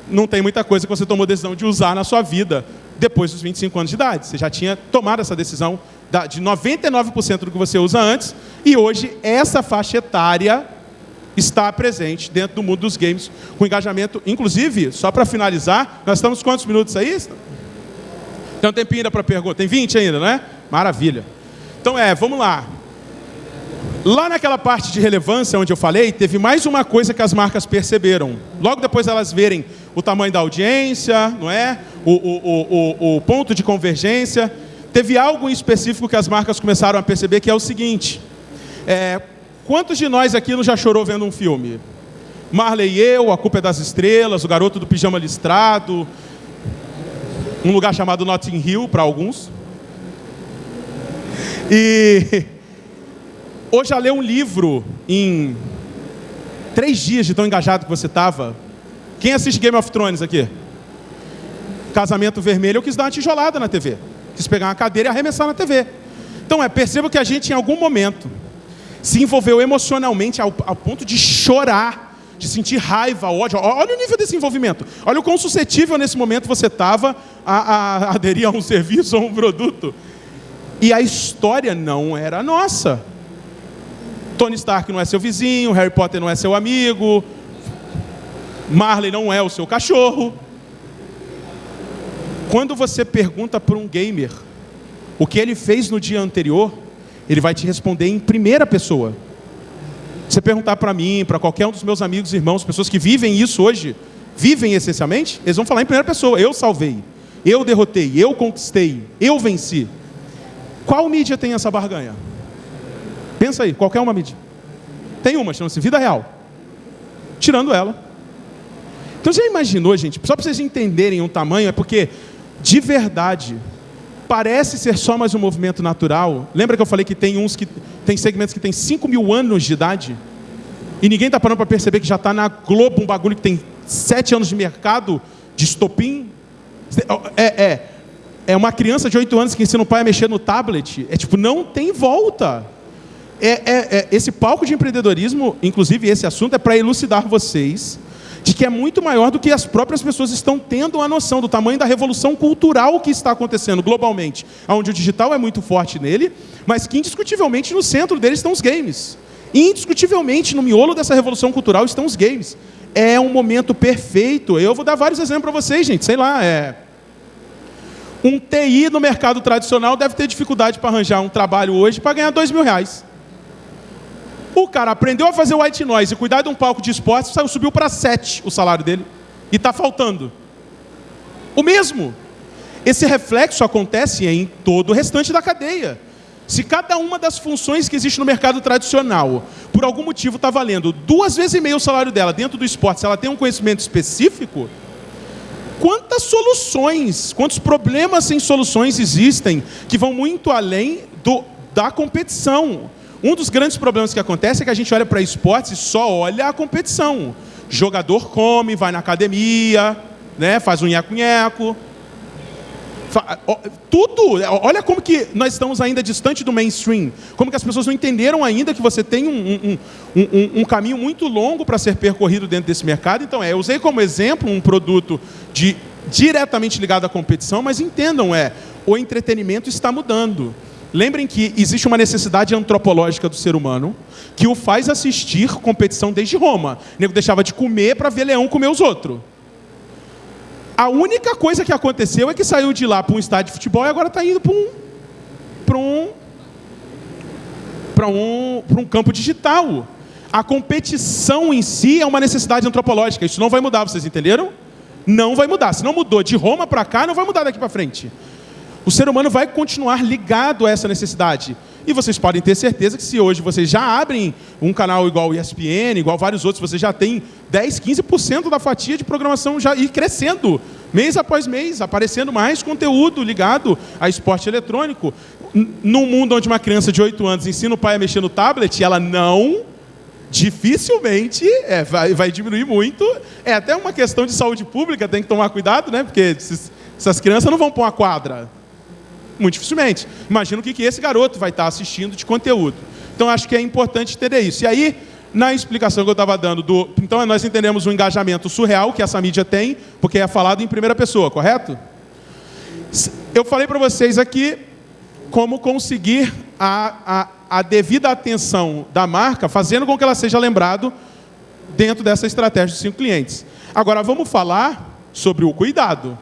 Não tem muita coisa que você tomou decisão de usar na sua vida depois dos 25 anos de idade. Você já tinha tomado essa decisão de 99% do que você usa antes, e hoje essa faixa etária está presente dentro do mundo dos games, com engajamento. Inclusive, só para finalizar, nós estamos quantos minutos aí? Tem um tempinho ainda para pergunta. Tem 20 ainda, não é? Maravilha. Então é, vamos lá. Lá naquela parte de relevância onde eu falei, teve mais uma coisa que as marcas perceberam. Logo depois elas verem o tamanho da audiência, não é? O, o, o, o, ponto de convergência. Teve algo em específico que as marcas começaram a perceber que é o seguinte. É, quantos de nós aqui não já chorou vendo um filme? Marley e eu, A Culpa é das Estrelas, O Garoto do Pijama Listrado, um lugar chamado Notting Hill para alguns. E ou já leu um livro em três dias de tão engajado que você estava? Quem assiste Game of Thrones aqui? Casamento Vermelho, eu quis dar uma tijolada na TV. Quis pegar uma cadeira e arremessar na TV. Então, é, perceba que a gente, em algum momento, se envolveu emocionalmente ao, ao ponto de chorar, de sentir raiva, ódio. Olha o nível desse envolvimento. Olha o quão suscetível nesse momento você estava a, a aderir a um serviço ou um produto. E a história não era nossa. Tony Stark não é seu vizinho, Harry Potter não é seu amigo, Marley não é o seu cachorro. Quando você pergunta para um gamer o que ele fez no dia anterior, ele vai te responder em primeira pessoa. Você perguntar para mim, para qualquer um dos meus amigos irmãos, pessoas que vivem isso hoje, vivem essencialmente, eles vão falar em primeira pessoa: eu salvei, eu derrotei, eu conquistei, eu venci. Qual mídia tem essa barganha? Pensa aí, qualquer uma mídia. Tem uma, chama-se vida real. Tirando ela. Então já imaginou, gente? Só para vocês entenderem o tamanho, é porque, de verdade, parece ser só mais um movimento natural. Lembra que eu falei que tem uns que tem segmentos que tem 5 mil anos de idade? E ninguém está parando para perceber que já está na Globo um bagulho que tem 7 anos de mercado de estopim? É, é, é uma criança de 8 anos que ensina o pai a mexer no tablet. É tipo, não tem volta. É, é, é, esse palco de empreendedorismo, inclusive esse assunto, é para elucidar vocês de que é muito maior do que as próprias pessoas estão tendo a noção do tamanho da revolução cultural que está acontecendo globalmente, onde o digital é muito forte nele, mas que indiscutivelmente no centro dele estão os games. Indiscutivelmente, no miolo dessa revolução cultural estão os games. É um momento perfeito. Eu vou dar vários exemplos para vocês, gente. Sei lá, é... Um TI no mercado tradicional deve ter dificuldade para arranjar um trabalho hoje para ganhar dois mil reais. O cara aprendeu a fazer white noise e cuidar de um palco de esporte, subiu para sete o salário dele. E está faltando. O mesmo. Esse reflexo acontece em todo o restante da cadeia. Se cada uma das funções que existe no mercado tradicional, por algum motivo está valendo duas vezes e meio o salário dela dentro do esporte, se ela tem um conhecimento específico, quantas soluções, quantos problemas sem soluções existem que vão muito além do, da competição. Um dos grandes problemas que acontece é que a gente olha para esportes e só olha a competição. Jogador come, vai na academia, né, faz um nheco-nheco, tudo, olha como que nós estamos ainda distante do mainstream, como que as pessoas não entenderam ainda que você tem um, um, um, um caminho muito longo para ser percorrido dentro desse mercado. Então, é, eu usei como exemplo um produto de, diretamente ligado à competição, mas entendam, é, o entretenimento está mudando. Lembrem que existe uma necessidade antropológica do ser humano que o faz assistir competição desde Roma. O nego deixava de comer para ver leão comer os outros. A única coisa que aconteceu é que saiu de lá para um estádio de futebol e agora está indo para um, para um, para um, para um campo digital. A competição em si é uma necessidade antropológica. Isso não vai mudar, vocês entenderam? Não vai mudar. Se não mudou de Roma para cá, não vai mudar daqui para frente. O ser humano vai continuar ligado a essa necessidade. E vocês podem ter certeza que se hoje vocês já abrem um canal igual o ESPN, igual vários outros, você já tem 10, 15% da fatia de programação já ir crescendo, mês após mês, aparecendo mais conteúdo ligado a esporte eletrônico. Num mundo onde uma criança de 8 anos ensina o pai a mexer no tablet, ela não dificilmente é, vai, vai, diminuir muito. É até uma questão de saúde pública, tem que tomar cuidado, né? Porque essas crianças não vão para uma quadra. Muito dificilmente. Imagina o que, esse garoto vai estar assistindo de conteúdo. Então, acho que é importante entender isso. E aí, na explicação que eu estava dando, do, então nós entendemos o engajamento surreal que essa mídia tem, porque é falado em primeira pessoa, correto? Eu falei para vocês aqui como conseguir a, a, a devida atenção da marca, fazendo com que ela seja lembrado dentro dessa estratégia dos cinco clientes. Agora, vamos falar sobre o cuidado,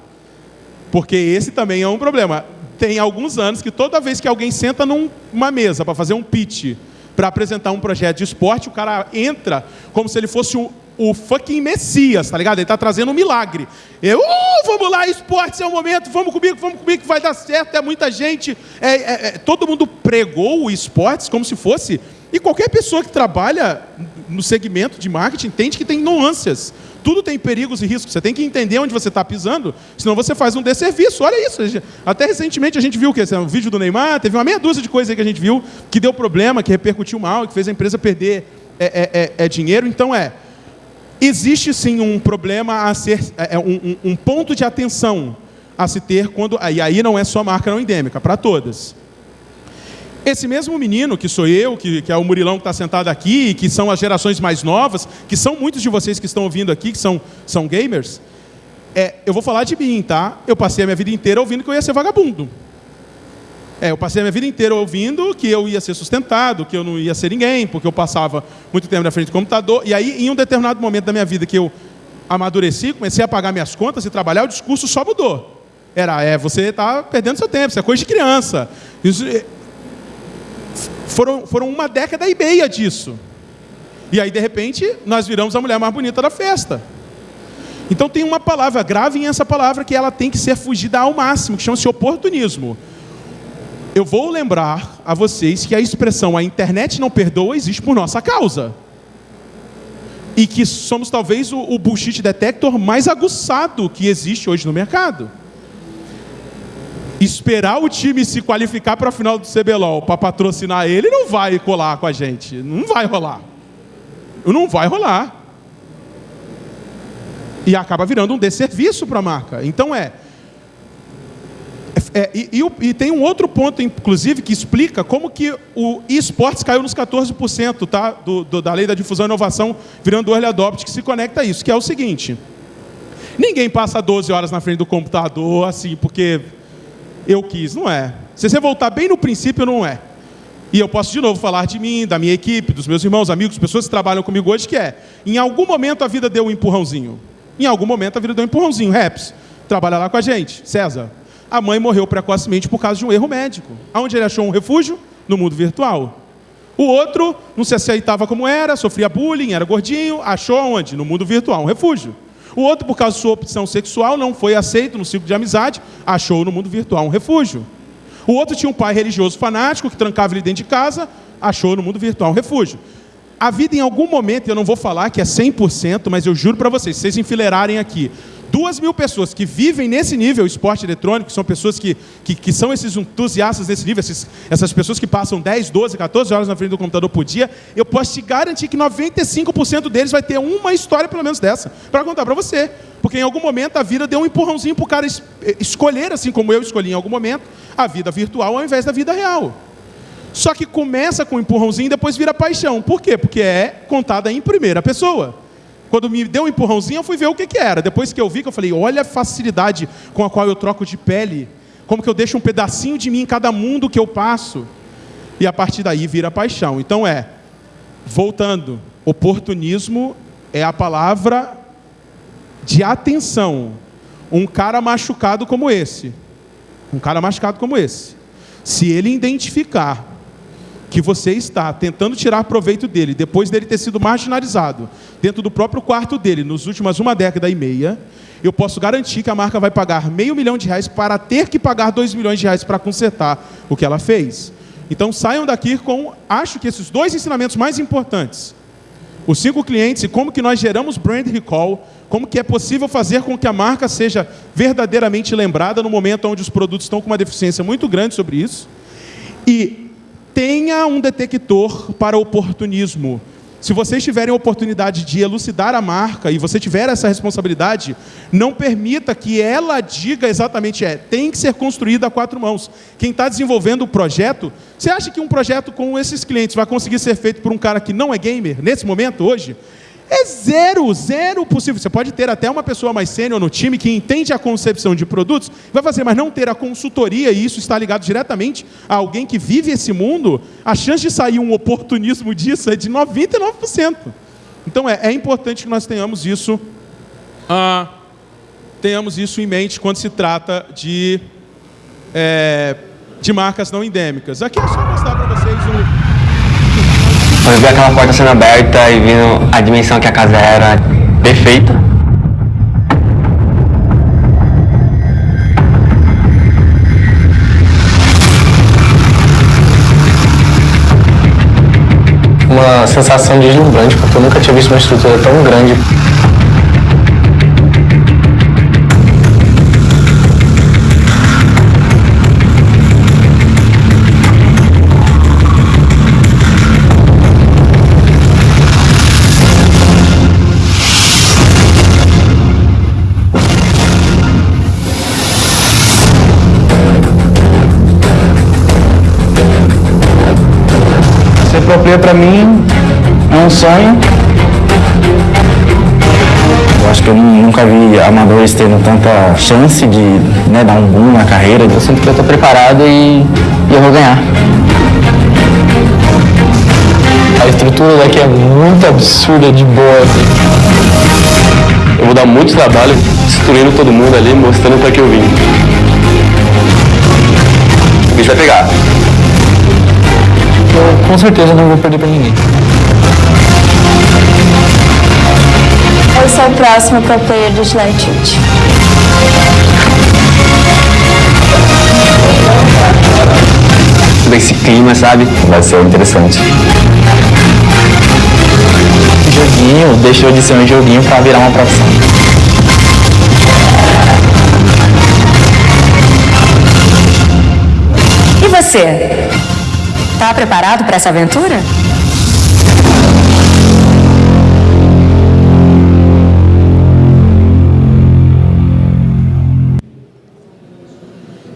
porque esse também é um problema tem alguns anos que toda vez que alguém senta numa mesa para fazer um pitch, para apresentar um projeto de esporte, o cara entra como se ele fosse o, o fucking Messias, tá ligado? Ele está trazendo um milagre. Eu, uh, vamos lá, esporte é o momento, vamos comigo, vamos comigo, que vai dar certo, é muita gente. É, é, é, todo mundo pregou o esportes como se fosse. E qualquer pessoa que trabalha no segmento de marketing entende que tem nuances. Tudo tem perigos e riscos. Você tem que entender onde você está pisando, senão você faz um desserviço. Olha isso. Até recentemente a gente viu que esse vídeo do Neymar, teve uma meia dúzia de coisas aí que a gente viu que deu problema, que repercutiu mal, que fez a empresa perder é, é, é, é dinheiro. Então é. Existe sim um problema a ser. É, é um, um ponto de atenção a se ter quando. E aí não é só marca não endêmica, para todas. Esse mesmo menino, que sou eu, que, que é o Murilão que está sentado aqui, que são as gerações mais novas, que são muitos de vocês que estão ouvindo aqui, que são, são gamers, é, eu vou falar de mim, tá? Eu passei a minha vida inteira ouvindo que eu ia ser vagabundo. É, eu passei a minha vida inteira ouvindo que eu ia ser sustentado, que eu não ia ser ninguém, porque eu passava muito tempo na frente do computador. E aí, em um determinado momento da minha vida que eu amadureci, comecei a pagar minhas contas e trabalhar, o discurso só mudou. Era, é, você está perdendo seu tempo, isso é coisa de criança. Isso, foram, foram uma década e meia disso. E aí, de repente, nós viramos a mulher mais bonita da festa. Então tem uma palavra, gravem essa palavra, que ela tem que ser fugida ao máximo, que chama-se oportunismo. Eu vou lembrar a vocês que a expressão a internet não perdoa existe por nossa causa. E que somos talvez o, o bullshit detector mais aguçado que existe hoje no mercado esperar o time se qualificar para a final do CBLOL para patrocinar ele, não vai colar com a gente. Não vai rolar. Não vai rolar. E acaba virando um desserviço para a marca. Então é. é e, e, e, tem um outro ponto, inclusive, que explica como que o esportes caiu nos 14% tá? Do, do, da lei da difusão e inovação, virando o early adopt, que se conecta a isso, que é o seguinte. Ninguém passa 12 horas na frente do computador, assim, porque eu quis. Não é. Se você voltar bem no princípio, não é. E eu posso de novo falar de mim, da minha equipe, dos meus irmãos, amigos, pessoas que trabalham comigo hoje, que é, em algum momento a vida deu um empurrãozinho. Em algum momento a vida deu um empurrãozinho. Raps, trabalha lá com a gente. César, a mãe morreu precocemente por causa de um erro médico. Aonde ele achou um refúgio? No mundo virtual. O outro não se aceitava como era, sofria bullying, era gordinho, achou onde? No mundo virtual, um refúgio. O outro, por causa de sua opção sexual, não foi aceito no ciclo de amizade, achou no mundo virtual um refúgio. O outro tinha um pai religioso fanático que trancava ele dentro de casa, achou no mundo virtual um refúgio. A vida, em algum momento, eu não vou falar que é 100%, mas eu juro para vocês, se vocês enfileirarem aqui duas mil pessoas que vivem nesse nível esporte eletrônico, são pessoas que, que, que são esses entusiastas nesse nível, esses, essas pessoas que passam 10, 12, 14 horas na frente do computador por dia, eu posso te garantir que 95% deles vai ter uma história pelo menos dessa, para contar para você. Porque em algum momento a vida deu um empurrãozinho para o cara es escolher, assim como eu escolhi em algum momento, a vida virtual ao invés da vida real. Só que começa com um empurrãozinho e depois vira paixão. Por quê? Porque é contada em primeira pessoa. Quando me deu um empurrãozinho, eu fui ver o que, que era. Depois que eu vi, que eu falei, olha a facilidade com a qual eu troco de pele. Como que eu deixo um pedacinho de mim em cada mundo que eu passo. E a partir daí vira paixão. Então é, voltando, oportunismo é a palavra de atenção. Um cara machucado como esse, um cara machucado como esse, se ele identificar que você está tentando tirar proveito dele, depois dele ter sido marginalizado, dentro do próprio quarto dele, nos últimos uma década e meia, eu posso garantir que a marca vai pagar meio milhão de reais para ter que pagar dois milhões de reais para consertar o que ela fez. Então saiam daqui com, acho que esses dois ensinamentos mais importantes. Os cinco clientes e como que nós geramos brand recall, como que é possível fazer com que a marca seja verdadeiramente lembrada no momento onde os produtos estão com uma deficiência muito grande sobre isso. E tenha um detector para oportunismo. Se vocês tiverem a oportunidade de elucidar a marca e você tiver essa responsabilidade, não permita que ela diga exatamente é, tem que ser construída a quatro mãos. Quem está desenvolvendo o projeto, você acha que um projeto com esses clientes vai conseguir ser feito por um cara que não é gamer nesse momento hoje? É zero, zero possível. Você pode ter até uma pessoa mais sênior no time que entende a concepção de produtos, vai fazer, mas não ter a consultoria, e isso está ligado diretamente a alguém que vive esse mundo, a chance de sair um oportunismo disso é de 99%. Então é, é importante que nós tenhamos isso, ah, tenhamos isso em mente quando se trata de, é, de marcas não endêmicas. Aqui é só mostrar para vocês o quando vi aquela porta sendo aberta e vindo a dimensão que a casa era perfeita. Uma sensação deslumbrante, porque eu nunca tinha visto uma estrutura tão grande Proplay para mim é um sonho. Eu acho que eu nunca vi amadores tendo tanta chance de né, dar um boom na carreira. Eu sinto que eu estou preparado e, e eu vou ganhar. A estrutura daqui é muito absurda de boa. Assim. Eu vou dar muito trabalho destruindo todo mundo ali, mostrando para que eu vim. O bicho vai pegar eu com certeza não vou perder pra ninguém. Eu sou o próximo pro player do Latitude. Esse clima, sabe? Vai ser interessante. Joguinho deixou de ser um joguinho para virar uma profissão. E você? Está preparado para essa aventura?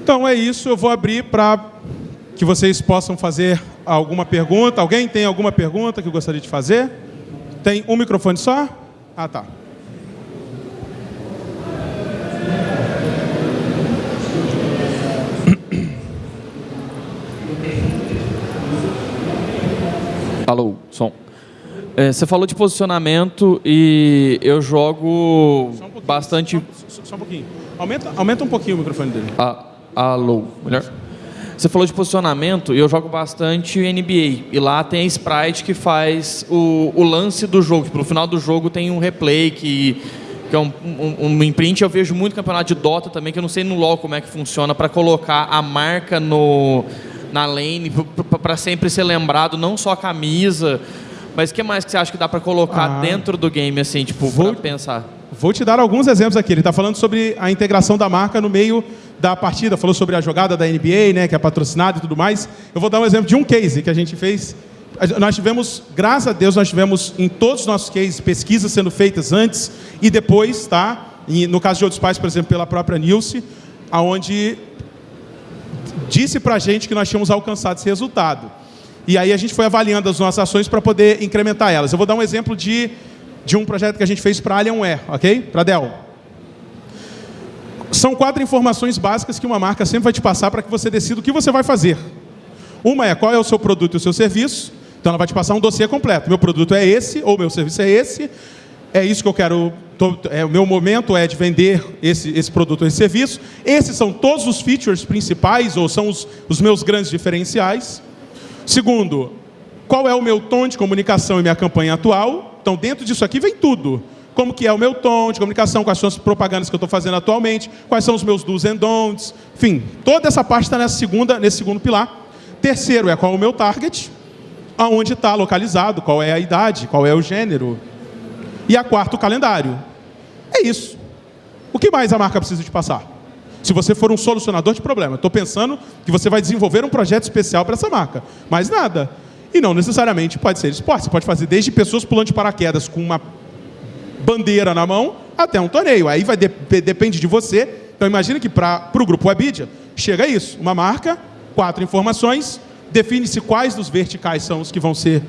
Então é isso, eu vou abrir para que vocês possam fazer alguma pergunta. Alguém tem alguma pergunta que gostaria de fazer? Tem um microfone só? Ah, tá. Alô, som. É, você falou de posicionamento e eu jogo um bastante. Só, só um pouquinho. Aumenta, aumenta um pouquinho o microfone dele. Ah, alô, melhor? Você falou de posicionamento e eu jogo bastante NBA. E lá tem a Sprite que faz o, o lance do jogo. Tipo, no final do jogo tem um replay que, que é um, um, um imprint. Eu vejo muito campeonato de Dota também, que eu não sei no LoL como é que funciona, para colocar a marca no, na lane, para sempre ser lembrado, não só a camisa. Mas o que mais que você acha que dá para colocar Ah. dentro do game, assim, tipo, Vou- pensar? Vou te dar alguns exemplos aqui. Ele está falando sobre a integração da marca no meio da partida. Falou sobre a jogada da NBA, né, que é patrocinada e tudo mais. Eu vou dar um exemplo de um case que a gente fez. Nós tivemos, graças a Deus, nós tivemos em todos os nossos cases pesquisas sendo feitas antes e depois, tá? E no caso de outros pais, por exemplo, pela própria Nilce, aonde disse para a gente que nós tínhamos alcançado esse resultado. E aí a gente foi avaliando as nossas ações para poder incrementar elas. Eu vou dar um exemplo de, de um projeto que a gente fez para Alienware, ok? Para Dell. São quatro informações básicas que uma marca sempre vai te passar para que você decida o que você vai fazer. Uma é qual é o seu produto e o seu serviço. Então ela vai te passar um dossiê completo. Meu produto é esse, ou meu serviço é esse. É isso que eu quero. Tô- é, o meu momento é de vender esse, esse produto ou esse serviço. Esses são todos os features principais, ou são os, os meus grandes diferenciais. Segundo, qual é o meu tom de comunicação e minha campanha atual? Então, dentro disso aqui vem tudo. Como que é o meu tom de comunicação, quais são as propagandas que eu estou fazendo atualmente, quais são os meus do's and don'ts, enfim, toda essa parte está nessa segunda, nesse segundo pilar. Terceiro é qual é o meu target, aonde está localizado, qual é a idade, qual é o gênero. E a quarta, o calendário. É isso. O que mais a marca precisa te passar? Se você for um solucionador de problema, estou pensando que você vai desenvolver um projeto especial para essa marca. Mais nada. E não necessariamente pode ser esporte. Você pode fazer desde pessoas pulando de paraquedas com uma bandeira na mão até um torneio. Aí vai de- depende de você. Então imagine que para o grupo Webidia chega isso. Uma marca, quatro informações, define-se quais dos verticais são os que vão ser,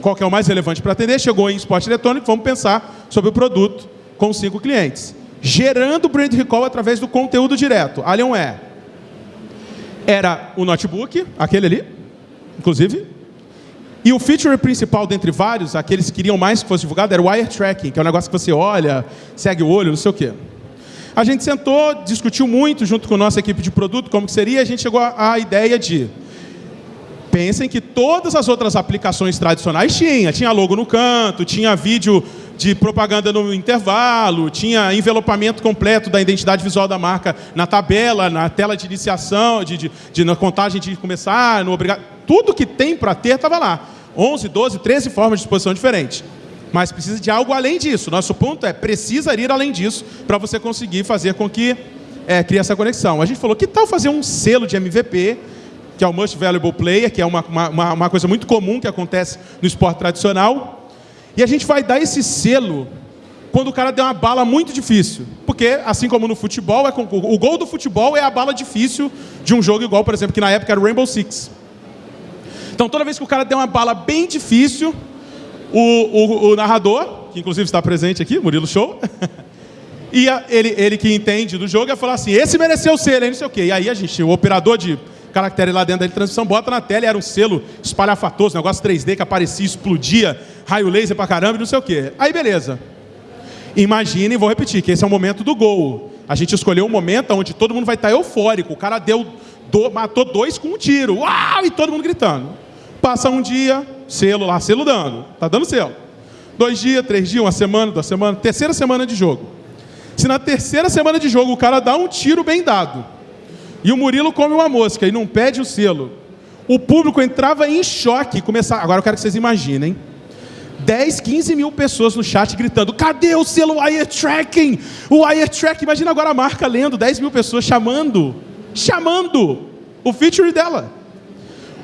qual que é o mais relevante para atender. Chegou em esporte eletrônico, vamos pensar sobre o produto com cinco clientes. Gerando brand recall através do conteúdo direto. Alienware. Era o notebook, aquele ali, inclusive, e o feature principal dentre vários, aqueles que queriam mais que fosse divulgado, era o wire tracking, que é um negócio que você olha, segue o olho, não sei o quê. A gente sentou, discutiu muito junto com a nossa equipe de produto como que seria, e a gente chegou à ideia de pensem que todas as outras aplicações tradicionais tinha, tinha logo no canto, tinha vídeo de propaganda no intervalo, tinha envelopamento completo da identidade visual da marca na tabela, na tela de iniciação, de, de, de- na contagem de começar, no obrigado. Tudo que tem para ter estava lá. 11, 12, 13 formas de exposição diferentes. Mas precisa de algo além disso. Nosso ponto é, precisa ir além disso para você conseguir fazer com que é, crie essa conexão. A gente falou, que tal fazer um selo de MVP, que é o Most Valuable Player, que é uma, uma, uma coisa muito comum que acontece no esporte tradicional. E a gente vai dar esse selo quando o cara der uma bala muito difícil. Porque, assim como no futebol, é o gol do futebol é a bala difícil de um jogo igual, por exemplo, que na época era o Rainbow Six. Então, toda vez que o cara der uma bala bem difícil, o, o- o narrador, que inclusive está presente aqui, Murilo Show, e ele, ele que entende do jogo ia falar assim: esse mereceu selo, hein, não sei o quê. E aí a gente, o operador de caractere lá dentro da transmissão, bota na tela era um selo espalhafatoso, negócio 3D que aparecia, explodia, raio laser pra caramba e não sei o quê. Aí beleza. Imaginem, vou repetir, que esse é o momento do gol. A gente escolheu um momento onde todo mundo vai estar eufórico. O cara deu, do- matou dois com um tiro. Uau! E todo mundo gritando. Passa um dia, selo lá, selo dando. Tá dando selo. Dois dias, três dias, uma semana, duas semanas, terceira semana de jogo. Se na terceira semana de jogo o cara dá um tiro bem dado e o Murilo come uma mosca e não pede o selo, o público entrava em choque começava. Agora eu quero que vocês imaginem. 10, 15 mil pessoas no chat gritando: cadê o selo Wire Tracking? O Wire Tracking. Imagina agora a marca lendo, 10 mil pessoas chamando, chamando o feature dela.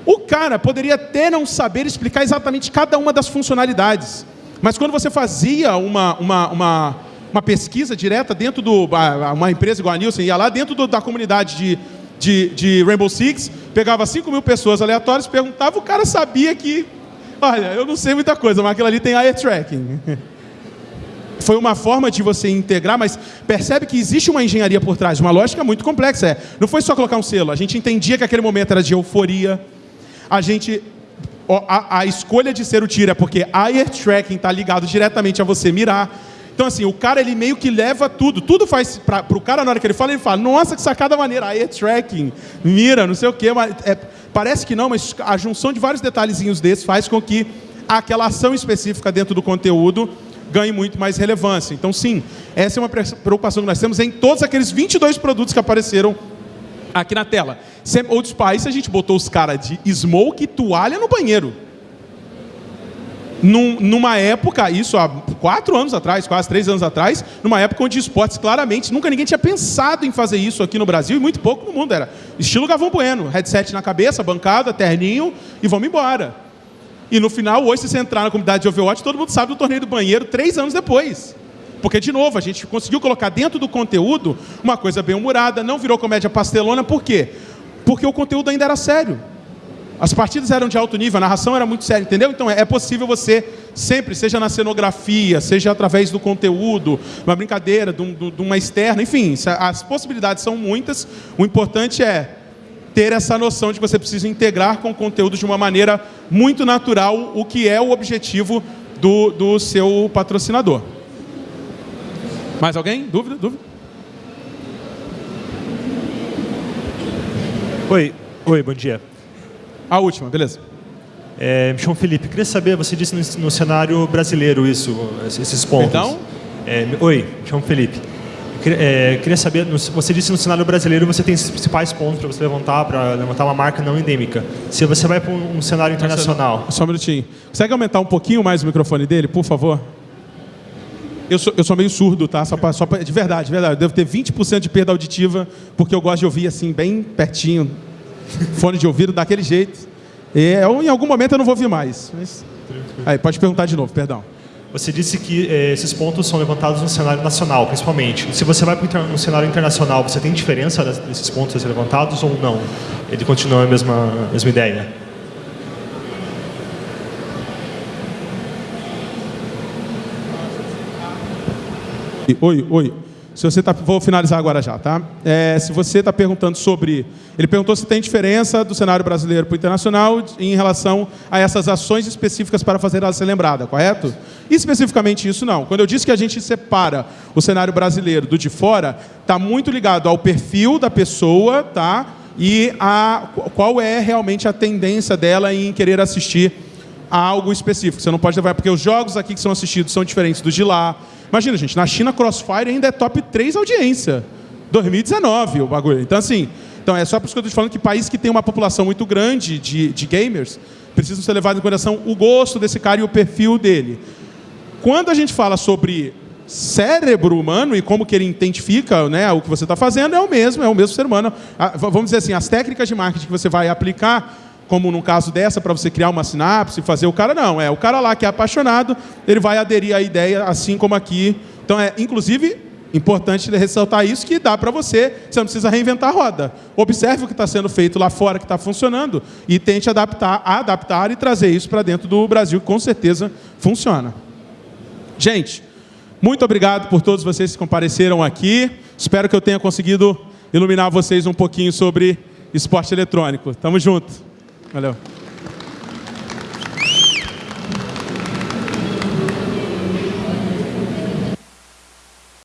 O cara poderia até não saber explicar exatamente cada uma das funcionalidades, mas quando você fazia uma, uma, uma, uma pesquisa direta dentro do. uma empresa igual a Nielsen, ia lá dentro do- da comunidade de, de, de Rainbow Six, pegava 5 mil pessoas aleatórias, perguntava, o cara sabia que. Olha, eu não sei muita coisa, mas aquilo ali tem eye tracking. Foi uma forma de você integrar, mas percebe que existe uma engenharia por trás, uma lógica muito complexa. É, não foi só colocar um selo, a gente entendia que aquele momento era de euforia, a gente a, a escolha de ser o tiro é porque ear tracking está ligado diretamente a você mirar. Então, assim, o cara, ele meio que leva tudo. Tudo faz... Para o cara, na hora que ele fala, ele fala, nossa, que sacada maneira. Ear tracking, mira, não sei o quê. Mas, é, parece que não, mas a junção de vários detalhezinhos desses faz com que aquela ação específica dentro do conteúdo ganhe muito mais relevância. Então, sim, essa é uma preocupação que nós temos em todos aqueles 22 produtos que apareceram aqui na tela. Old Spice, a gente botou os caras de smoke e toalha no banheiro num, numa época, isso há quatro anos atrás, quase três anos atrás, numa época onde esportes claramente, nunca ninguém tinha pensado em fazer isso aqui no Brasil e muito pouco no mundo. Era estilo Gavão Bueno, headset na cabeça, bancada, terninho e vamos embora. E no final, hoje, se você entrar na comunidade de Overwatch, todo mundo sabe do torneio do banheiro três anos depois. Porque, de novo, a gente conseguiu colocar dentro do conteúdo uma coisa bem humorada, não virou comédia pastelona, por quê? Porque o conteúdo ainda era sério. As partidas eram de alto nível, a narração era muito séria, entendeu? Então é possível você sempre, seja na cenografia, seja através do conteúdo, uma brincadeira, de, um, de uma externa, enfim, as possibilidades são muitas. O importante é ter essa noção de que você precisa integrar com o conteúdo de uma maneira muito natural, o que é o objetivo do, do seu patrocinador. Mais alguém? Dúvida? Dúvida? Oi, oi, bom dia. A última, beleza. É, me chamo Felipe. Queria saber, você disse no, no cenário brasileiro isso, esses pontos. Então? É, oi, me chamo Felipe. É, queria saber, você disse no cenário brasileiro você tem esses principais pontos para você levantar, para levantar uma marca não endêmica. Se você vai para um, um cenário internacional... Só um minutinho. Consegue aumentar um pouquinho mais o microfone dele, por favor? Eu sou, eu sou meio surdo, tá? Só pra, só pra, de verdade, de verdade. Eu devo ter 20% de perda auditiva, porque eu gosto de ouvir assim, bem pertinho, fone de ouvido daquele jeito. E em algum momento eu não vou ouvir mais. Mas... Aí, pode perguntar de novo, perdão. Você disse que eh, esses pontos são levantados no cenário nacional, principalmente. Se você vai para um cenário internacional, você tem diferença desses pontos levantados ou não? Ele continua a mesma, a mesma ideia? Oi, oi. Se você tá, vou finalizar agora já, tá? É, se você está perguntando sobre... Ele perguntou se tem diferença do cenário brasileiro para o internacional em relação a essas ações específicas para fazer ela ser lembrada, correto? Especificamente isso não. Quando eu disse que a gente separa o cenário brasileiro do de fora, está muito ligado ao perfil da pessoa, tá? E a qual é realmente a tendência dela em querer assistir a algo específico. Você não pode levar, porque os jogos aqui que são assistidos são diferentes dos de lá, Imagina, gente, na China Crossfire ainda é top 3 audiência. 2019 o bagulho. Então, assim, então é só por isso que eu estou te falando que países que têm uma população muito grande de, de gamers precisam ser levados em consideração o gosto desse cara e o perfil dele. Quando a gente fala sobre cérebro humano e como que ele identifica né, o que você está fazendo, é o mesmo, é o mesmo ser humano. Ah, vamos dizer assim, as técnicas de marketing que você vai aplicar como no caso dessa, para você criar uma sinapse, fazer o cara, não. É o cara lá que é apaixonado, ele vai aderir à ideia, assim como aqui. Então, é inclusive importante ressaltar isso, que dá para você, você não precisa reinventar a roda. Observe o que está sendo feito lá fora, que está funcionando, e tente adaptar, adaptar e trazer isso para dentro do Brasil, que com certeza funciona. Gente, muito obrigado por todos vocês que compareceram aqui. Espero que eu tenha conseguido iluminar vocês um pouquinho sobre esporte eletrônico. Tamo junto. Hello.